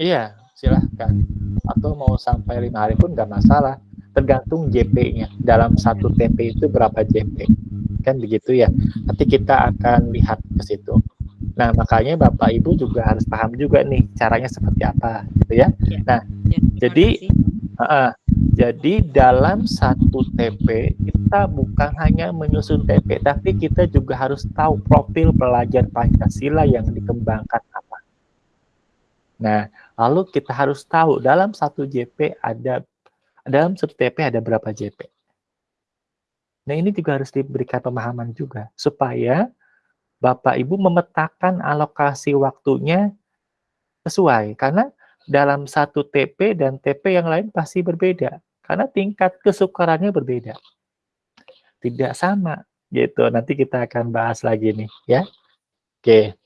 Iya, silahkan atau mau sampai lima hari pun nggak masalah. Tergantung JP-nya dalam satu TP itu berapa JP kan begitu ya. Nanti kita akan lihat ke situ. Nah makanya Bapak Ibu juga harus paham juga nih caranya seperti apa gitu ya, ya. nah ya, jadi uh, jadi dalam satu TP kita bukan hanya menyusun TP tapi kita juga harus tahu profil pelajar Pancasila yang dikembangkan apa. Nah Lalu kita harus tahu dalam satu JP ada dalam satu TP ada berapa JP. Nah ini juga harus diberikan pemahaman juga supaya Bapak Ibu memetakan alokasi waktunya sesuai karena dalam satu TP dan TP yang lain pasti berbeda karena tingkat kesukarannya berbeda. Tidak sama gitu. Nanti kita akan bahas lagi nih ya. Oke.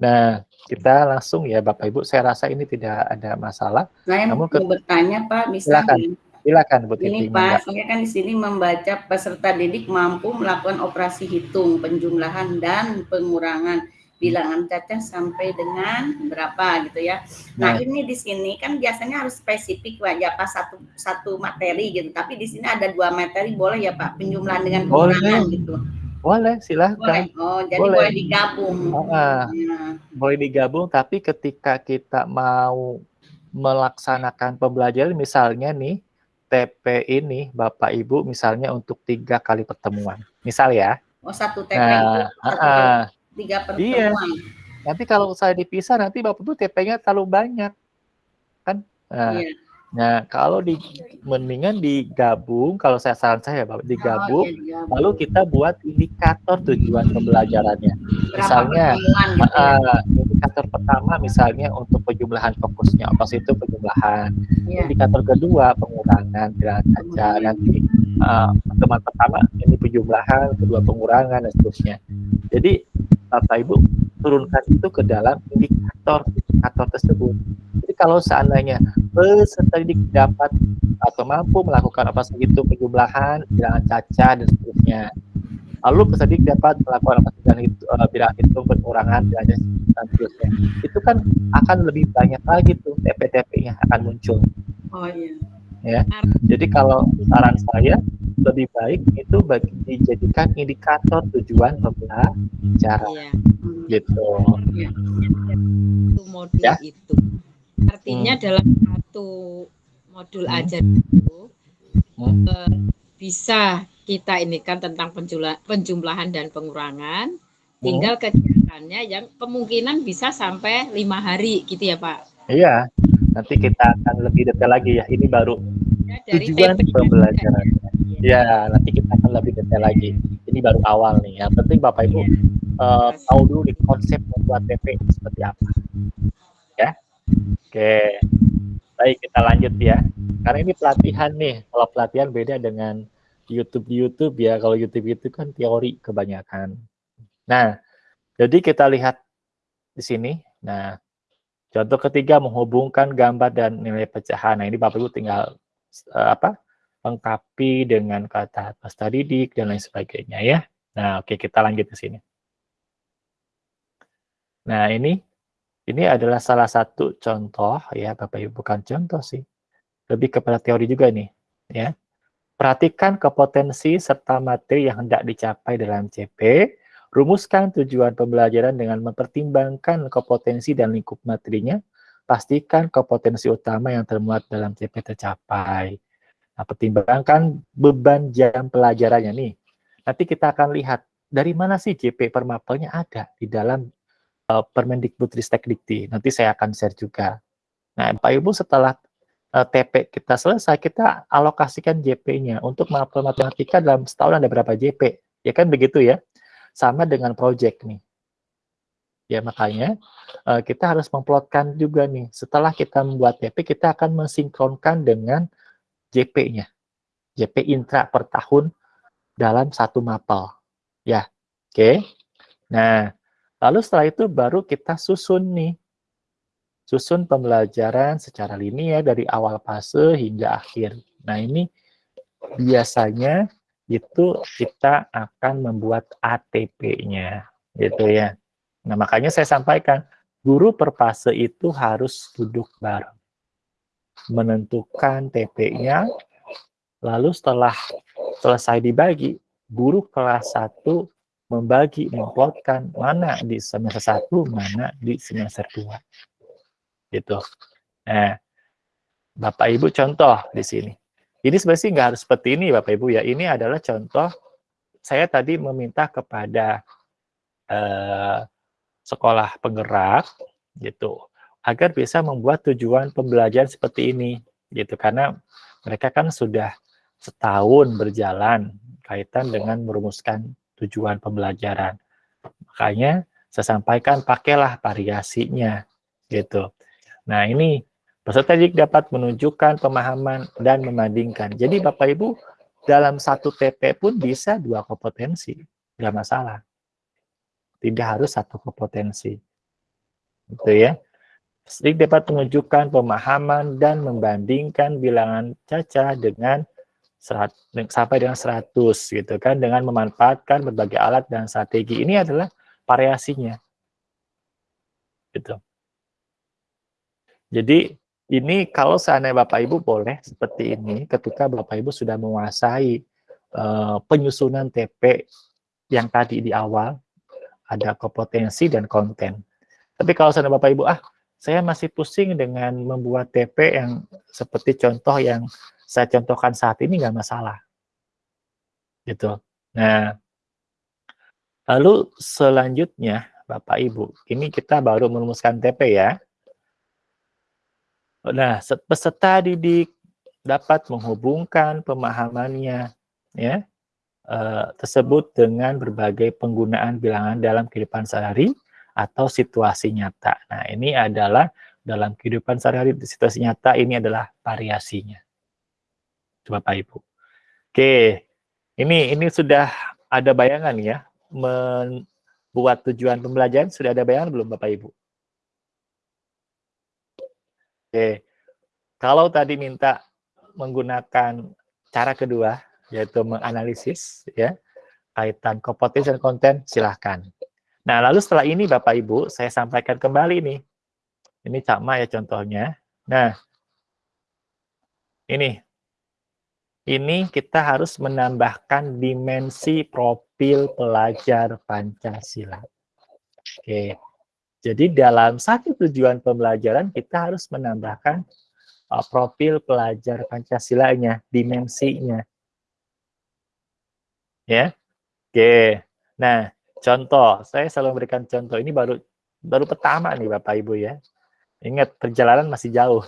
Nah, kita langsung ya Bapak Ibu, saya rasa ini tidak ada masalah. Saya Namun mau bertanya Pak, silakan, silakan Bu Ini Pak, saya kan di sini membaca peserta didik mampu melakukan operasi hitung, penjumlahan dan pengurangan bilangan caca sampai dengan berapa gitu ya. Nah, nah ini di sini kan biasanya harus spesifik Pak, ya Pak satu satu materi gitu. Tapi di sini ada dua materi boleh ya Pak, penjumlahan dengan pengurangan boleh. gitu. Boleh, silahkan. Boleh. Oh, jadi boleh, boleh digabung. Uh, ya. Boleh digabung, tapi ketika kita mau melaksanakan pembelajaran, misalnya nih, TP ini, Bapak Ibu, misalnya untuk tiga kali pertemuan. Misal ya. Oh, satu TP nah, itu satu uh, tiga pertemuan. Iya. Nanti kalau saya dipisah, nanti Bapak Ibu TP-nya terlalu banyak. Kan? Nah, iya. Nah, kalau di mendingan digabung, kalau saya saran saya Bapak digabung, Oh, iya, digabung. lalu kita buat indikator tujuan pembelajarannya. Berapa Misalnya, gitu ya? uh, indikator pertama misalnya untuk penjumlahan fokusnya, apa itu penjumlahan. Iya. Indikator kedua pengurangan bilangan kaca. Nanti uh, teman pertama ini penjumlahan, kedua pengurangan dan seterusnya. Jadi Bapak Ibu turunkan itu ke dalam indikator indikator tersebut. Jadi kalau seandainya peserta didik dapat atau mampu melakukan apa saja itu penjumlahan, bilangan caca dan seterusnya. Lalu peserta didik dapat melakukan apa saja itu uh, bilangan hitung pengurangan bilangan dan seterusnya. Itu kan akan lebih banyak lagi tuh TP-TP-nya akan muncul. Oh iya. Ya. Jadi kalau saran saya lebih baik itu bagi dijadikan indikator tujuan pembelajaran Iya. Gitu. Satu modul Ya. itu. Artinya Hmm. dalam satu modul Hmm. ajar itu Hmm. eh, bisa kita ini kan tentang penjumlah- penjumlahan dan pengurangan. Tinggal kegiatannya yang kemungkinan bisa sampai lima hari gitu ya Pak. Iya, nanti kita akan lebih detail lagi ya. Ini baru Ya, dari tujuan pembelajaran. ya. Ya, nanti kita akan lebih detail lagi. Ini baru awal nih. Yang penting Bapak Ibu Iya. eh, tahu dulu nih konsep membuat TP seperti apa. Oke. Baik, kita lanjut ya. Karena ini pelatihan nih. Kalau pelatihan beda dengan YouTube di YouTube ya. Kalau YouTube itu kan teori kebanyakan. Nah, jadi kita lihat di sini. Nah, contoh ketiga menghubungkan gambar dan nilai pecahan. Nah, ini Bapak Ibu tinggal eh, apa? lengkapi dengan kata peserta didik dan lain sebagainya ya. Nah, oke kita lanjut ke sini. Nah, ini ini adalah salah satu contoh ya, Bapak Ibu bukan contoh sih. Lebih kepada teori juga nih, ya. Perhatikan kepotensi serta materi yang hendak dicapai dalam CP. Rumuskan tujuan pembelajaran dengan mempertimbangkan kepotensi dan lingkup materinya. Pastikan kepotensi utama yang termuat dalam CP tercapai. Nah, pertimbangkan beban jam pelajarannya nih. Nanti kita akan lihat dari mana sih JP per mapelnya ada di dalam uh, Permendikbud Ristek Dikti. Nanti saya akan share juga. Nah, Pak Ibu setelah uh, TP kita selesai, kita alokasikan JP-nya untuk matematika dalam setahun ada berapa JP. Ya kan begitu ya? Sama dengan project nih. Ya makanya uh, kita harus memplotkan juga nih. Setelah kita membuat TP, kita akan mensinkronkan dengan JP-nya. JP intra per tahun dalam satu mapel. Ya, oke. Okay. Nah, lalu setelah itu baru kita susun nih. Susun pembelajaran secara linear dari awal fase hingga akhir. Nah, ini biasanya itu kita akan membuat ATP-nya, gitu ya. Nah, makanya saya sampaikan, guru per fase itu harus duduk bareng. Menentukan TP-nya, lalu setelah selesai dibagi, guru kelas 1 membagi, memplotkan mana di semester 1, mana di semester 2. Gitu. Nah, Bapak Ibu contoh di sini. Ini sebenarnya nggak harus seperti ini Bapak Ibu ya. Ini adalah contoh saya tadi meminta kepada eh, sekolah penggerak gitu agar bisa membuat tujuan pembelajaran seperti ini gitu karena mereka kan sudah setahun berjalan kaitan dengan merumuskan tujuan pembelajaran. Makanya saya sampaikan pakailah variasinya gitu. Nah, ini peserta didik dapat menunjukkan pemahaman dan membandingkan. Jadi Bapak Ibu dalam satu TP pun bisa dua kompetensi, nggak masalah. Tidak harus satu kompetensi. Gitu ya. Didik dapat menunjukkan pemahaman dan membandingkan bilangan caca dengan serat, sampai dengan 100 gitu kan dengan memanfaatkan berbagai alat dan strategi. Ini adalah variasinya. Gitu. Jadi ini kalau seandainya Bapak Ibu boleh seperti ini ketika Bapak Ibu sudah menguasai uh, penyusunan TP yang tadi di awal ada kompetensi dan konten. Tapi kalau seandainya Bapak Ibu ah saya masih pusing dengan membuat TP yang seperti contoh yang saya contohkan saat ini nggak masalah. Gitu. Nah, lalu selanjutnya Bapak Ibu, ini kita baru merumuskan TP ya. Nah, peserta didik dapat menghubungkan pemahamannya ya eh, tersebut dengan berbagai penggunaan bilangan dalam kehidupan sehari atau situasi nyata. Nah, ini adalah dalam kehidupan sehari-hari situasi nyata ini adalah variasinya. Bapak Ibu. Oke, ini ini sudah ada bayangan ya membuat tujuan pembelajaran sudah ada bayangan belum Bapak Ibu? Oke. Kalau tadi minta menggunakan cara kedua yaitu menganalisis ya kaitan kompetensi dan konten silahkan. Nah, lalu setelah ini Bapak Ibu saya sampaikan kembali nih. Ini sama ya contohnya. Nah, ini ini kita harus menambahkan dimensi profil pelajar Pancasila. Oke. Jadi dalam satu tujuan pembelajaran kita harus menambahkan uh, profil pelajar Pancasila-nya, dimensinya. Ya. Oke. Nah, contoh, saya selalu memberikan contoh ini baru baru pertama nih Bapak Ibu ya. Ingat perjalanan masih jauh.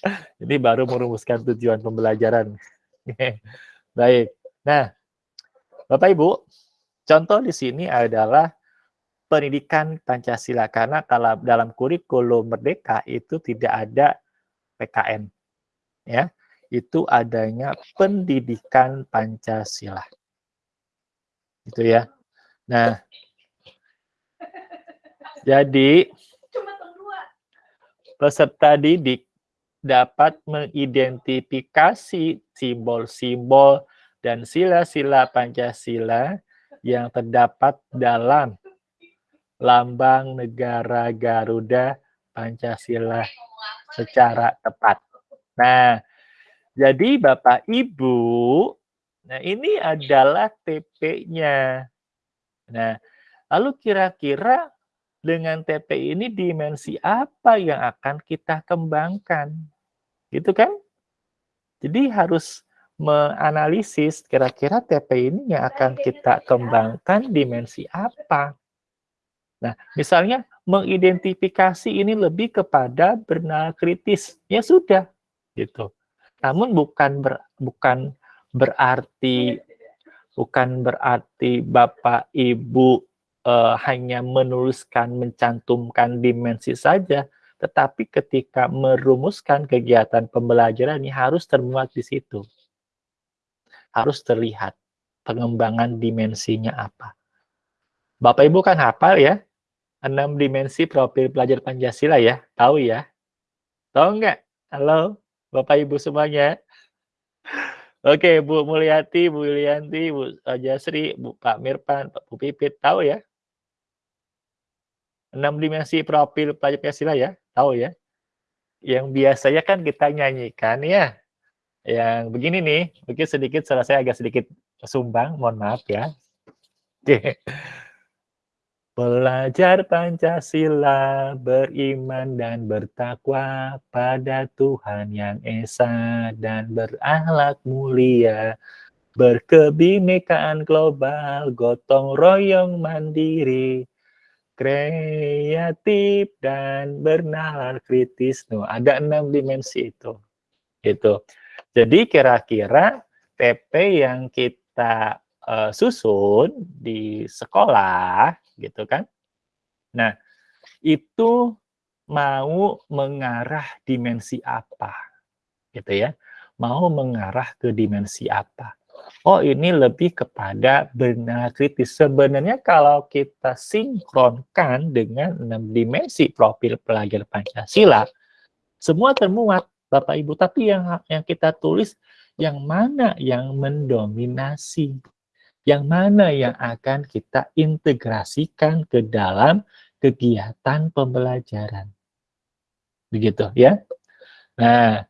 Ini baru merumuskan tujuan pembelajaran. Baik. Nah, Bapak Ibu, contoh di sini adalah pendidikan Pancasila karena kalau dalam kurikulum Merdeka itu tidak ada PKN. Ya. Itu adanya pendidikan Pancasila gitu ya. Nah, jadi peserta didik dapat mengidentifikasi simbol-simbol dan sila-sila Pancasila yang terdapat dalam lambang negara Garuda Pancasila secara tepat. Nah, jadi Bapak Ibu Nah, ini adalah TP-nya. Nah, lalu kira-kira dengan TP ini dimensi apa yang akan kita kembangkan? Gitu kan? Jadi harus menganalisis kira-kira TP ini yang akan kita kembangkan dimensi apa. Nah, misalnya mengidentifikasi ini lebih kepada benar kritis. Ya sudah, gitu. Namun bukan ber, bukan berarti bukan berarti Bapak Ibu uh, hanya menuliskan mencantumkan dimensi saja, tetapi ketika merumuskan kegiatan pembelajaran ini harus termuat di situ. Harus terlihat pengembangan dimensinya apa. Bapak Ibu kan hafal ya, enam dimensi profil pelajar Pancasila ya, tahu ya? Tahu nggak? Halo, Bapak Ibu semuanya. Oke, Bu Mulyati, Bu Ilianti, Bu Jasri, Bu Pak Mirpan, Pak Bu Pipit, tahu ya? Enam dimensi profil pelajar Pancasila ya, tahu ya? Yang biasanya kan kita nyanyikan ya, yang begini nih, mungkin sedikit salah saya agak sedikit sumbang, mohon maaf ya. Belajar Pancasila, beriman dan bertakwa pada Tuhan yang Esa dan berakhlak mulia, berkebinekaan global, gotong royong mandiri, kreatif dan bernalar kritis. No, ada enam dimensi itu. Itu. Jadi kira-kira TP yang kita uh, susun di sekolah gitu kan. Nah, itu mau mengarah dimensi apa? Gitu ya. Mau mengarah ke dimensi apa? Oh, ini lebih kepada benar kritis. Sebenarnya kalau kita sinkronkan dengan enam dimensi profil pelajar Pancasila, semua termuat Bapak Ibu, tapi yang yang kita tulis yang mana yang mendominasi yang mana yang akan kita integrasikan ke dalam kegiatan pembelajaran. Begitu ya. Nah,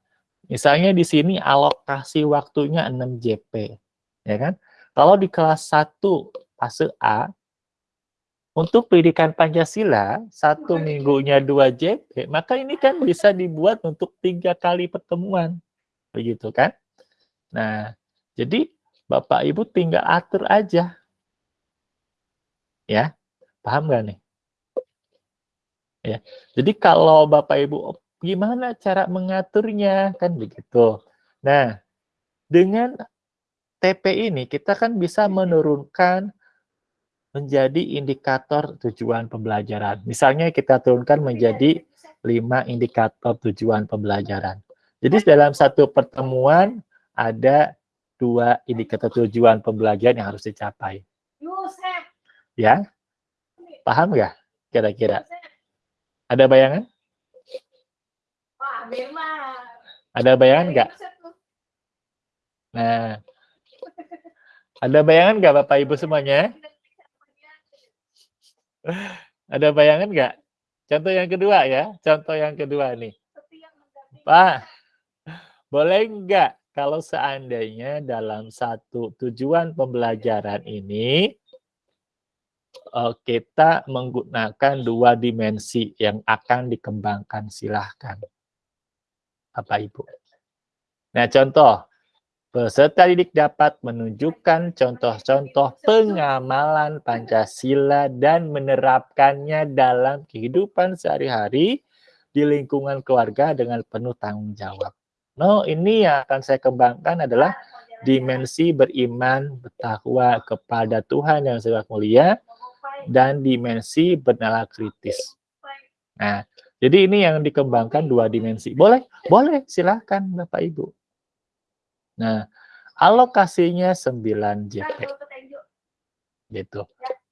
misalnya di sini alokasi waktunya 6 JP, ya kan? Kalau di kelas 1 fase A untuk pendidikan Pancasila satu minggunya 2 JP, maka ini kan bisa dibuat untuk tiga kali pertemuan, begitu kan? Nah, jadi Bapak Ibu tinggal atur aja. Ya, paham gak nih? Ya. Jadi kalau Bapak Ibu gimana cara mengaturnya kan begitu. Nah, dengan TP ini kita kan bisa menurunkan menjadi indikator tujuan pembelajaran. Misalnya kita turunkan menjadi lima indikator tujuan pembelajaran. Jadi dalam satu pertemuan ada dua indikator tujuan pembelajaran yang harus dicapai. Ya, paham nggak kira-kira? Ada bayangan? Ada bayangan nggak? Nah, ada bayangan nggak Bapak Ibu semuanya? Ada bayangan nggak? Contoh yang kedua ya, contoh yang kedua nih. Pak, boleh nggak kalau seandainya dalam satu tujuan pembelajaran ini eh, kita menggunakan dua dimensi yang akan dikembangkan, silahkan. Bapak Ibu. Nah, contoh, Peserta didik dapat menunjukkan contoh-contoh pengamalan Pancasila dan menerapkannya dalam kehidupan sehari-hari di lingkungan keluarga dengan penuh tanggung jawab. No, ini yang akan saya kembangkan adalah dimensi beriman, bertakwa kepada Tuhan yang sangat mulia, dan dimensi bernalar kritis. Nah, jadi ini yang dikembangkan dua dimensi. Boleh? Boleh, silahkan Bapak Ibu. Nah, alokasinya 9 JP. Gitu.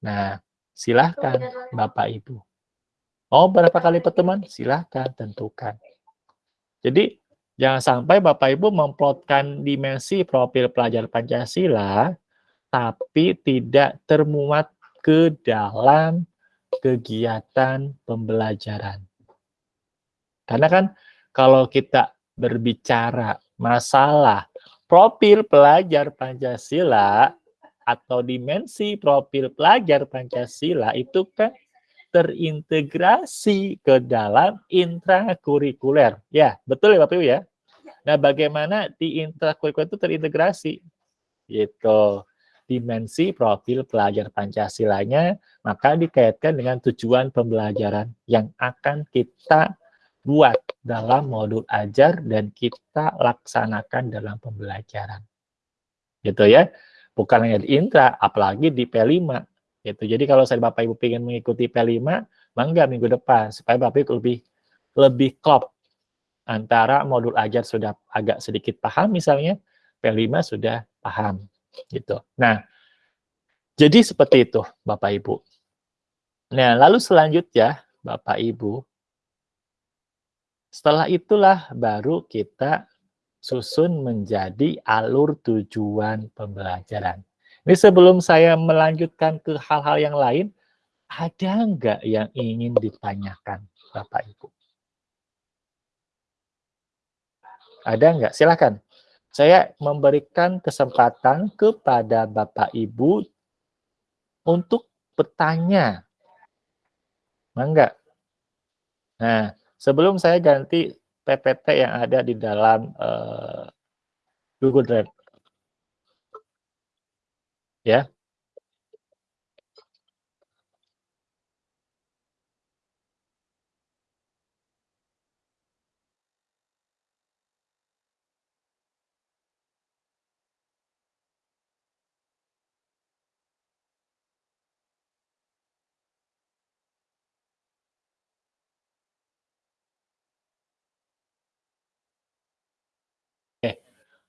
Nah, silahkan Bapak Ibu. Mau berapa kali pertemuan? Silahkan tentukan. Jadi, jangan sampai Bapak Ibu memplotkan dimensi profil pelajar Pancasila, tapi tidak termuat ke dalam kegiatan pembelajaran. Karena kan kalau kita berbicara masalah profil pelajar Pancasila atau dimensi profil pelajar Pancasila itu kan terintegrasi ke dalam intrakurikuler. Ya, betul ya Bapak Ibu ya? Nah, bagaimana di intrakurikuler itu terintegrasi? Gitu. Dimensi profil pelajar Pancasilanya, maka dikaitkan dengan tujuan pembelajaran yang akan kita buat dalam modul ajar dan kita laksanakan dalam pembelajaran. Gitu ya. Bukan hanya di intra, apalagi di P5. Gitu. Jadi kalau saya Bapak Ibu ingin mengikuti P5, mangga minggu depan supaya Bapak Ibu lebih lebih klop antara modul ajar sudah agak sedikit paham misalnya, P5 sudah paham gitu. Nah, jadi seperti itu Bapak Ibu. Nah, lalu selanjutnya Bapak Ibu, setelah itulah baru kita susun menjadi alur tujuan pembelajaran. Ini sebelum saya melanjutkan ke hal-hal yang lain, ada nggak yang ingin ditanyakan Bapak Ibu? Ada nggak? Silakan. Saya memberikan kesempatan kepada Bapak Ibu untuk bertanya. Enggak? Nah, Sebelum saya ganti PPT yang ada di dalam uh, Google Drive. Ya.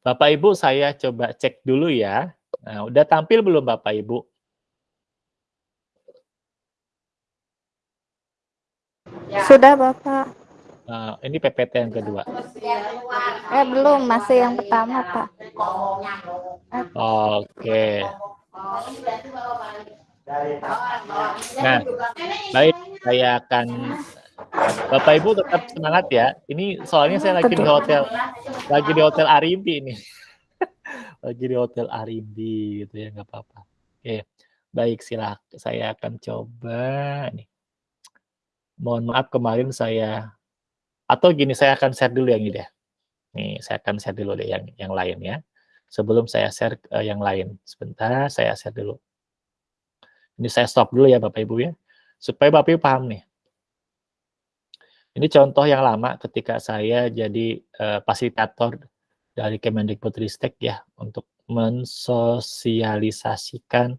Bapak Ibu saya coba cek dulu ya. Nah, udah tampil belum Bapak Ibu? Sudah Bapak. Nah, ini PPT yang kedua. Eh belum, masih yang pertama Pak. Oke. Nah, baik saya akan Bapak Ibu tetap semangat ya. Ini soalnya saya lagi di hotel, lagi di hotel Arimbi ini. lagi di hotel Arimbi gitu ya, nggak apa-apa. Oke, baik silakan. Saya akan coba nih. Mohon maaf kemarin saya atau gini saya akan share dulu yang ini deh. Nih, saya akan share dulu deh yang yang lain ya. Sebelum saya share uh, yang lain. Sebentar, saya share dulu. Ini saya stop dulu ya Bapak Ibu ya. Supaya Bapak Ibu paham nih. Ini contoh yang lama ketika saya jadi uh, fasilitator dari Kemendikbudristek ya untuk mensosialisasikan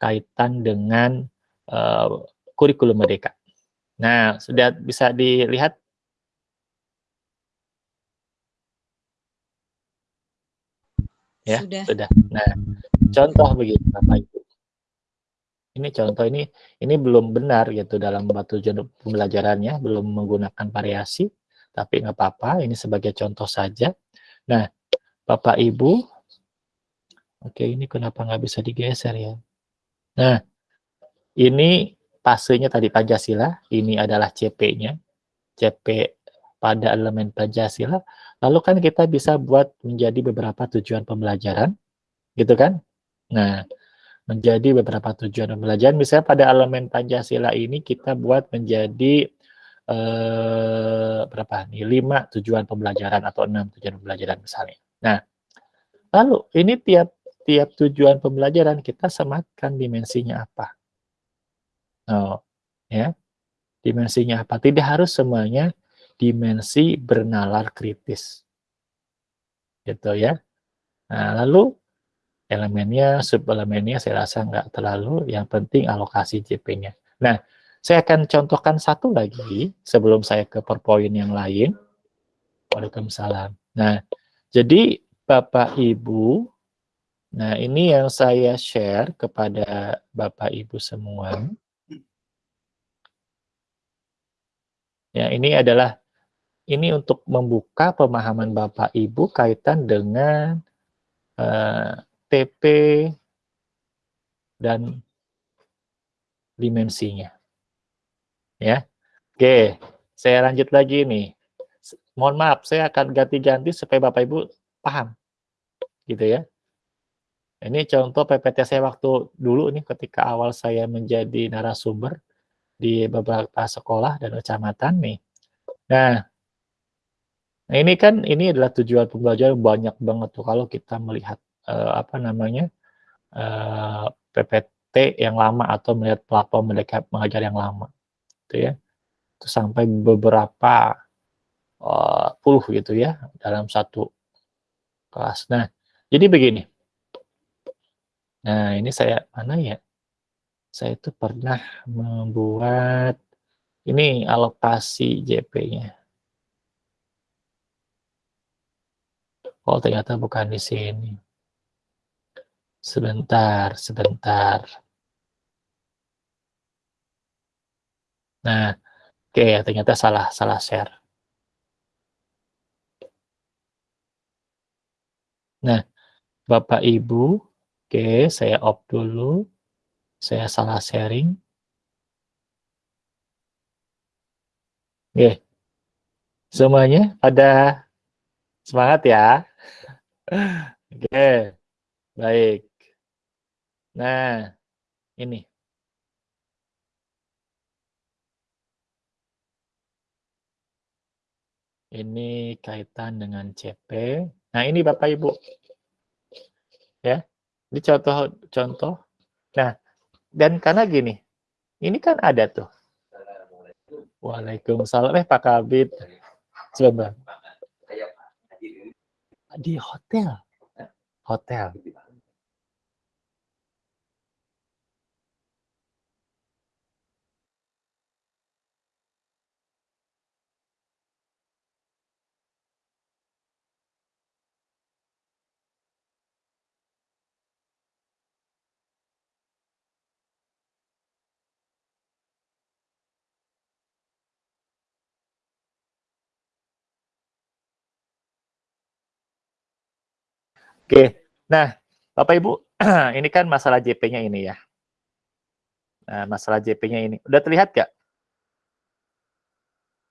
kaitan dengan uh, kurikulum merdeka. Nah, sudah bisa dilihat ya sudah. sudah. Nah, contoh begini Bapak ini contoh ini ini belum benar gitu dalam tujuan pembelajarannya belum menggunakan variasi tapi nggak apa-apa ini sebagai contoh saja. Nah bapak ibu oke ini kenapa nggak bisa digeser ya? Nah ini pasenya tadi Pancasila ini adalah CP-nya CP pada elemen Pancasila. Lalu kan kita bisa buat menjadi beberapa tujuan pembelajaran gitu kan? Nah menjadi beberapa tujuan pembelajaran. Misalnya pada elemen Pancasila ini kita buat menjadi eh, berapa nih? Lima tujuan pembelajaran atau enam tujuan pembelajaran misalnya. Nah, lalu ini tiap tiap tujuan pembelajaran kita sematkan dimensinya apa? Oh, ya. Dimensinya apa? Tidak harus semuanya dimensi bernalar kritis. Gitu ya. Nah, lalu elemennya, sub-elemennya saya rasa nggak terlalu, yang penting alokasi JP-nya. Nah, saya akan contohkan satu lagi sebelum saya ke PowerPoint yang lain. Waalaikumsalam. Nah, jadi Bapak Ibu, nah ini yang saya share kepada Bapak Ibu semua. Ya, ini adalah ini untuk membuka pemahaman Bapak Ibu kaitan dengan uh, TP dan dimensinya. Ya. Oke, saya lanjut lagi nih. Mohon maaf, saya akan ganti-ganti supaya Bapak Ibu paham. Gitu ya. Ini contoh PPT saya waktu dulu nih ketika awal saya menjadi narasumber di beberapa sekolah dan kecamatan nih. Nah, ini kan ini adalah tujuan pembelajaran banyak banget tuh kalau kita melihat uh, apa namanya uh, eh, PPT yang lama atau melihat platform mengajar yang lama, gitu ya, itu sampai beberapa uh, puluh gitu ya dalam satu kelas. Nah, jadi begini. Nah, ini saya mana ya? Saya itu pernah membuat ini alokasi JP-nya. Oh, ternyata bukan di sini. Sebentar, sebentar. Nah, oke, okay, ternyata salah, salah share. Nah, Bapak Ibu, oke, okay, saya off dulu. Saya salah sharing. Oke. Okay. Semuanya pada semangat ya. Oke, baik. Nah, ini. Ini kaitan dengan CP. Nah, ini Bapak Ibu. Ya. Ini contoh contoh. Nah, dan karena gini. Ini kan ada tuh. Waalaikumsalam. Eh, Pak Kabit. Coba. Di hotel. Hotel. Oke, nah Bapak Ibu, ini kan masalah JP-nya ini ya. Nah, masalah JP-nya ini. Udah terlihat gak?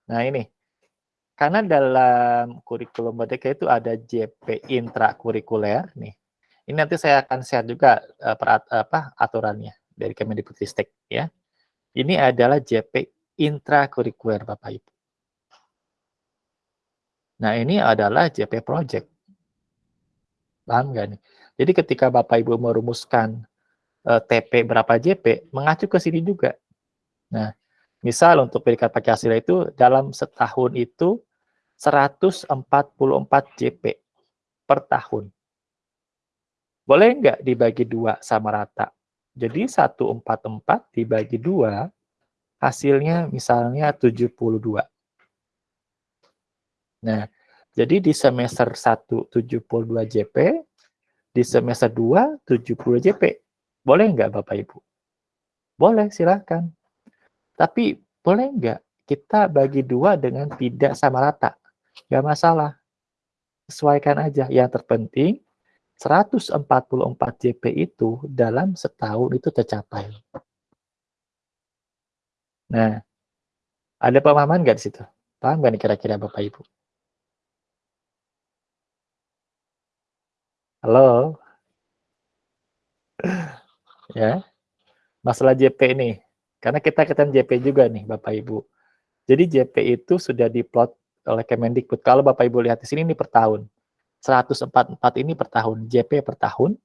Nah, ini. Karena dalam kurikulum merdeka itu ada JP intrakurikuler nih. Ini nanti saya akan share juga uh, perat, apa aturannya dari Kemendikbudristek ya. Ini adalah JP intrakurikuler Bapak Ibu. Nah, ini adalah JP project. Paham nggak nih? Jadi ketika Bapak Ibu merumuskan uh, eh, TP berapa JP, mengacu ke sini juga. Nah, Misal untuk predikat Pancasila itu dalam setahun itu 144 JP per tahun. Boleh nggak dibagi dua sama rata? Jadi 144 dibagi dua, hasilnya misalnya 72. Nah, jadi di semester 1 72 JP, di semester 2 70 JP. Boleh nggak Bapak Ibu? Boleh, silahkan. Tapi boleh nggak kita bagi dua dengan tidak sama rata? Nggak masalah. Sesuaikan aja. Yang terpenting 144 JP itu dalam setahun itu tercapai. Nah, ada pemahaman nggak di situ? Paham nggak kira-kira Bapak Ibu? Halo? ya, masalah JP ini. Karena kita ketemu JP juga nih, Bapak Ibu. Jadi JP itu sudah diplot oleh Kemendikbud. Kalau Bapak Ibu lihat di sini ini per tahun. 144 ini per tahun, JP per tahun.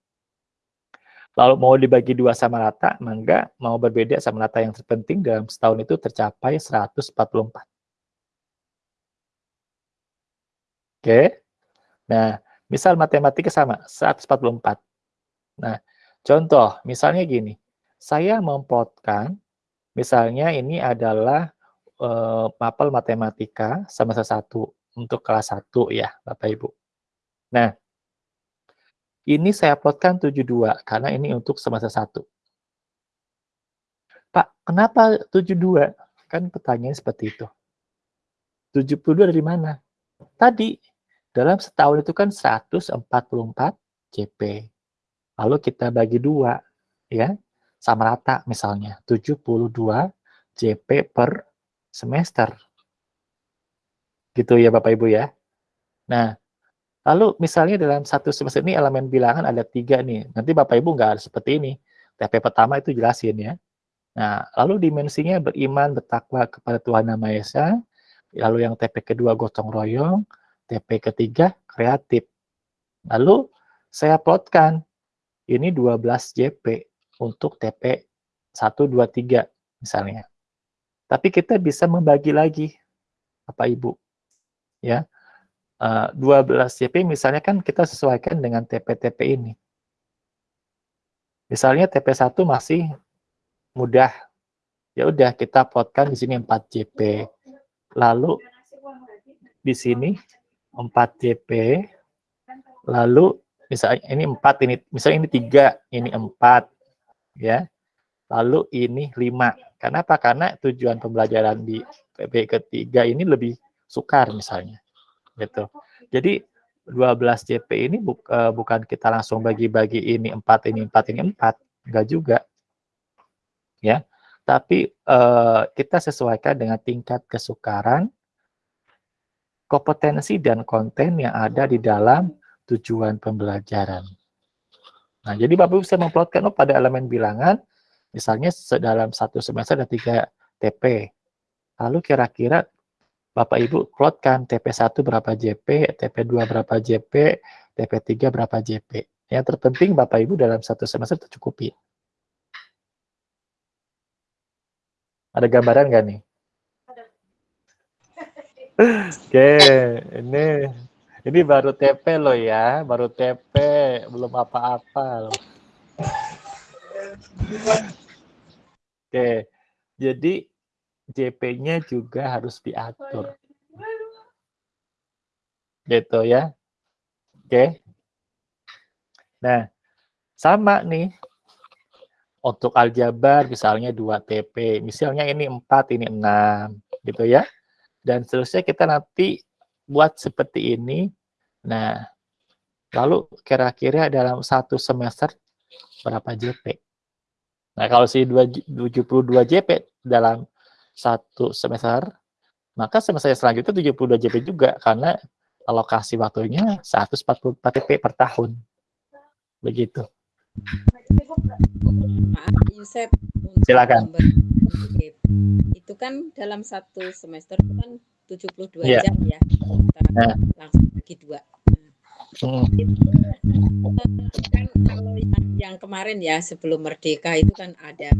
Lalu mau dibagi dua sama rata, maka mau berbeda sama rata yang terpenting dalam setahun itu tercapai 144. Oke. Nah, misal matematika sama, 144. Nah, contoh, misalnya gini. Saya memplotkan Misalnya ini adalah uh, mapel matematika semester 1 untuk kelas 1 ya, Bapak Ibu. Nah, ini saya plotkan 72 karena ini untuk semester 1. Pak, kenapa 72? Kan pertanyaan seperti itu. 72 dari mana? Tadi, dalam setahun itu kan 144 CP. Lalu kita bagi dua, ya sama rata misalnya 72 JP per semester. Gitu ya Bapak Ibu ya. Nah, lalu misalnya dalam satu semester ini elemen bilangan ada tiga nih. Nanti Bapak Ibu nggak harus seperti ini. TP pertama itu jelasin ya. Nah, lalu dimensinya beriman, bertakwa kepada Tuhan Nama Esa. Lalu yang TP kedua gotong royong. TP ketiga kreatif. Lalu saya plotkan. Ini 12 JP untuk TP 1, 2, 3 misalnya. Tapi kita bisa membagi lagi, Bapak Ibu. Ya, uh, 12 CP misalnya kan kita sesuaikan dengan TP-TP ini. Misalnya TP1 masih mudah. Ya udah kita plotkan di sini 4 JP. Lalu di sini 4 JP. Lalu misalnya ini 4 ini misalnya ini 3, ini 4 ya. Lalu ini 5. Kenapa? Karena tujuan pembelajaran di PB ketiga ini lebih sukar misalnya. Gitu. Jadi 12 JP ini bu, uh, bukan kita langsung bagi-bagi ini 4 ini 4 ini 4, enggak juga. Ya. Tapi uh, kita sesuaikan dengan tingkat kesukaran kompetensi dan konten yang ada di dalam tujuan pembelajaran. Nah, jadi Bapak bisa memplotkan oh, pada elemen bilangan, misalnya dalam satu semester ada tiga TP. Lalu kira-kira Bapak Ibu plotkan TP1 berapa JP, TP2 berapa JP, TP3 berapa JP. Yang terpenting Bapak Ibu dalam satu semester tercukupi. Ada gambaran nggak nih? Oke, ini ini baru TP loh ya, baru TP, belum apa-apa loh. Oke, jadi JP-nya juga harus diatur. Gitu ya. Oke. Nah, sama nih. Untuk aljabar misalnya 2 TP, misalnya ini 4, ini 6, gitu ya. Dan seterusnya kita nanti buat seperti ini. Nah, lalu kira-kira dalam satu semester berapa JP? Nah, kalau si 72 JP dalam satu semester, maka semester selanjutnya 72 JP juga, karena alokasi waktunya 144 JP per tahun. Begitu. Silakan. Itu kan dalam satu semester itu kan 72 yeah. jam ya. Nah. langsung bagi dua. Hmm. kan kalau yang, yang kemarin ya sebelum merdeka itu kan ada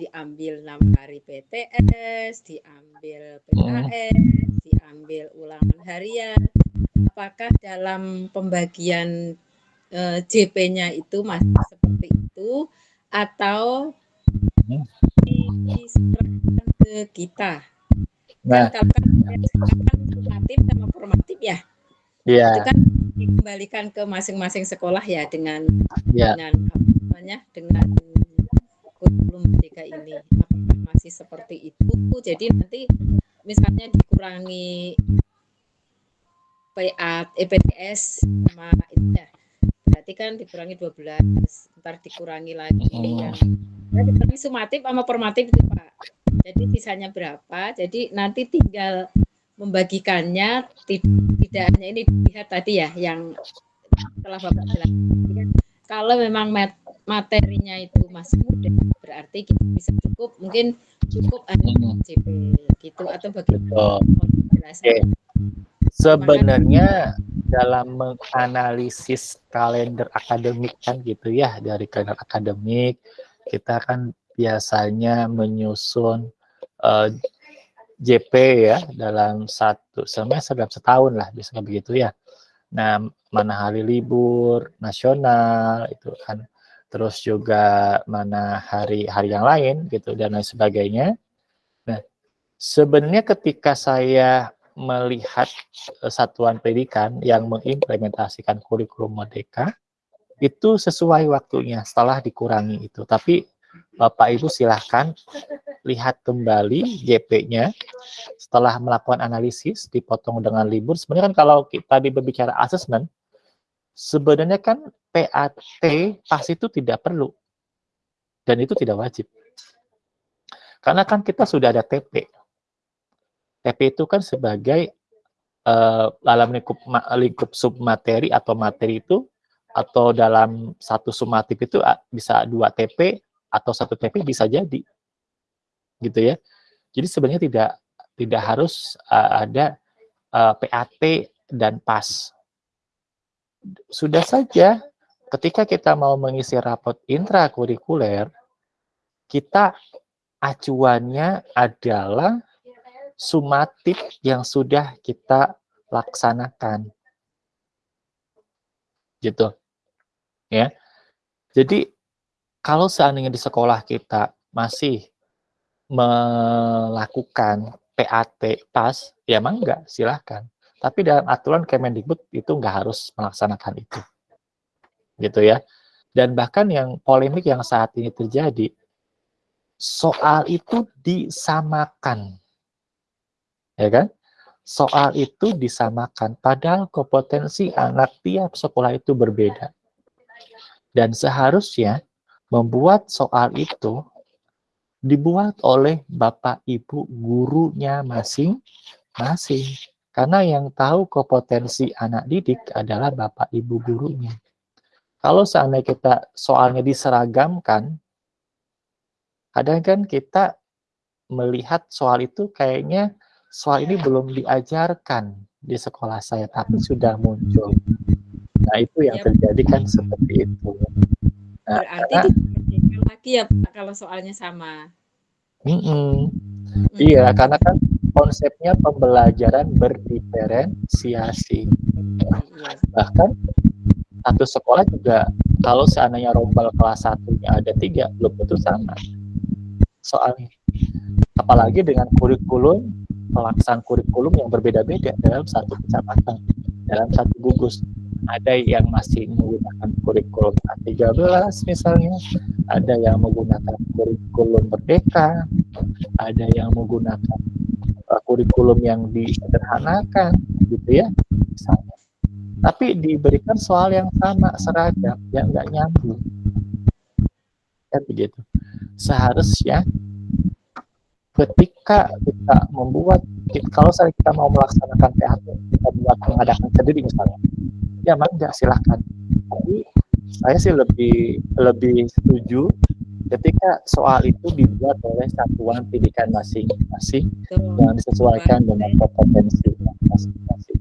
diambil enam hari PTS, diambil PKS, diambil ulangan harian. Apakah dalam pembagian eh, JP-nya itu masih seperti itu atau diserahkan ke kita? Nah, kan kalau kan formatif sama formatif ya. Iya. Itu kan dikembalikan ke masing-masing sekolah ya dengan ya. dengan apa namanya dengan kurikulum merdeka ini apakah masih seperti itu jadi nanti misalnya dikurangi PA EPTS sama itu ya berarti kan dikurangi 12 ntar dikurangi lagi oh. yang ya, dikurangi sumatif sama formatif itu Pak jadi sisanya berapa jadi nanti tinggal membagikannya tidak hanya ini dilihat tadi ya yang telah Bapak jelaskan. Kalau memang materinya itu masih mudah, berarti kita bisa cukup mungkin cukup hanya CP gitu atau bagaimana Sebenarnya dalam menganalisis kalender akademik kan gitu ya dari kalender akademik kita kan biasanya menyusun uh, JP ya dalam satu semester dalam setahun lah bisa begitu ya. Nah mana hari libur nasional itu kan terus juga mana hari-hari yang lain gitu dan lain sebagainya. Nah sebenarnya ketika saya melihat e, satuan pendidikan yang mengimplementasikan kurikulum merdeka itu sesuai waktunya setelah dikurangi itu. Tapi Bapak Ibu silahkan lihat kembali JP-nya setelah melakukan analisis dipotong dengan libur. Sebenarnya kan kalau kita berbicara asesmen, sebenarnya kan PAT pas itu tidak perlu dan itu tidak wajib. Karena kan kita sudah ada TP. TP itu kan sebagai uh, dalam lingkup lingkup submateri atau materi itu atau dalam satu sumatif itu bisa dua TP atau satu TP bisa jadi gitu ya. Jadi sebenarnya tidak tidak harus uh, ada uh, PAT dan PAS. Sudah saja ketika kita mau mengisi rapot intrakurikuler, kita acuannya adalah sumatif yang sudah kita laksanakan. Gitu. Ya. Jadi kalau seandainya di sekolah kita masih melakukan PAT pas, ya emang enggak, silahkan. Tapi dalam aturan Kemendikbud itu enggak harus melaksanakan itu. Gitu ya. Dan bahkan yang polemik yang saat ini terjadi, soal itu disamakan. Ya kan? Soal itu disamakan, padahal kompetensi anak tiap sekolah itu berbeda. Dan seharusnya membuat soal itu dibuat oleh bapak ibu gurunya masing-masing. Karena yang tahu kompetensi anak didik adalah bapak ibu gurunya. Kalau seandainya kita soalnya diseragamkan, kadang kan kita melihat soal itu kayaknya soal ini belum diajarkan di sekolah saya, tapi sudah muncul. Nah itu yang ya, terjadi kan seperti itu. Nah, Berarti karena, lagi ya Pak kalau soalnya sama. Mm -mm. Iya, karena kan konsepnya pembelajaran berdiferensiasi. Bahkan satu sekolah juga kalau seandainya rombel kelas satunya ada tiga, belum tentu sama soalnya. Apalagi dengan kurikulum, pelaksanaan kurikulum yang berbeda-beda dalam satu kecamatan, dalam satu gugus ada yang masih menggunakan kurikulum A13 misalnya, ada yang menggunakan kurikulum merdeka, ada yang menggunakan uh, kurikulum yang disederhanakan gitu ya misalnya. Tapi diberikan soal yang sama seragam yang nggak nyambung. Kan begitu. Seharusnya ketika kita membuat kalau saya kita mau melaksanakan PHP kita buat mengadakan sendiri misalnya ya mangga silahkan tapi saya sih lebih lebih setuju ketika soal itu dibuat oleh satuan pendidikan masing-masing yang disesuaikan dengan kompetensi masing-masing.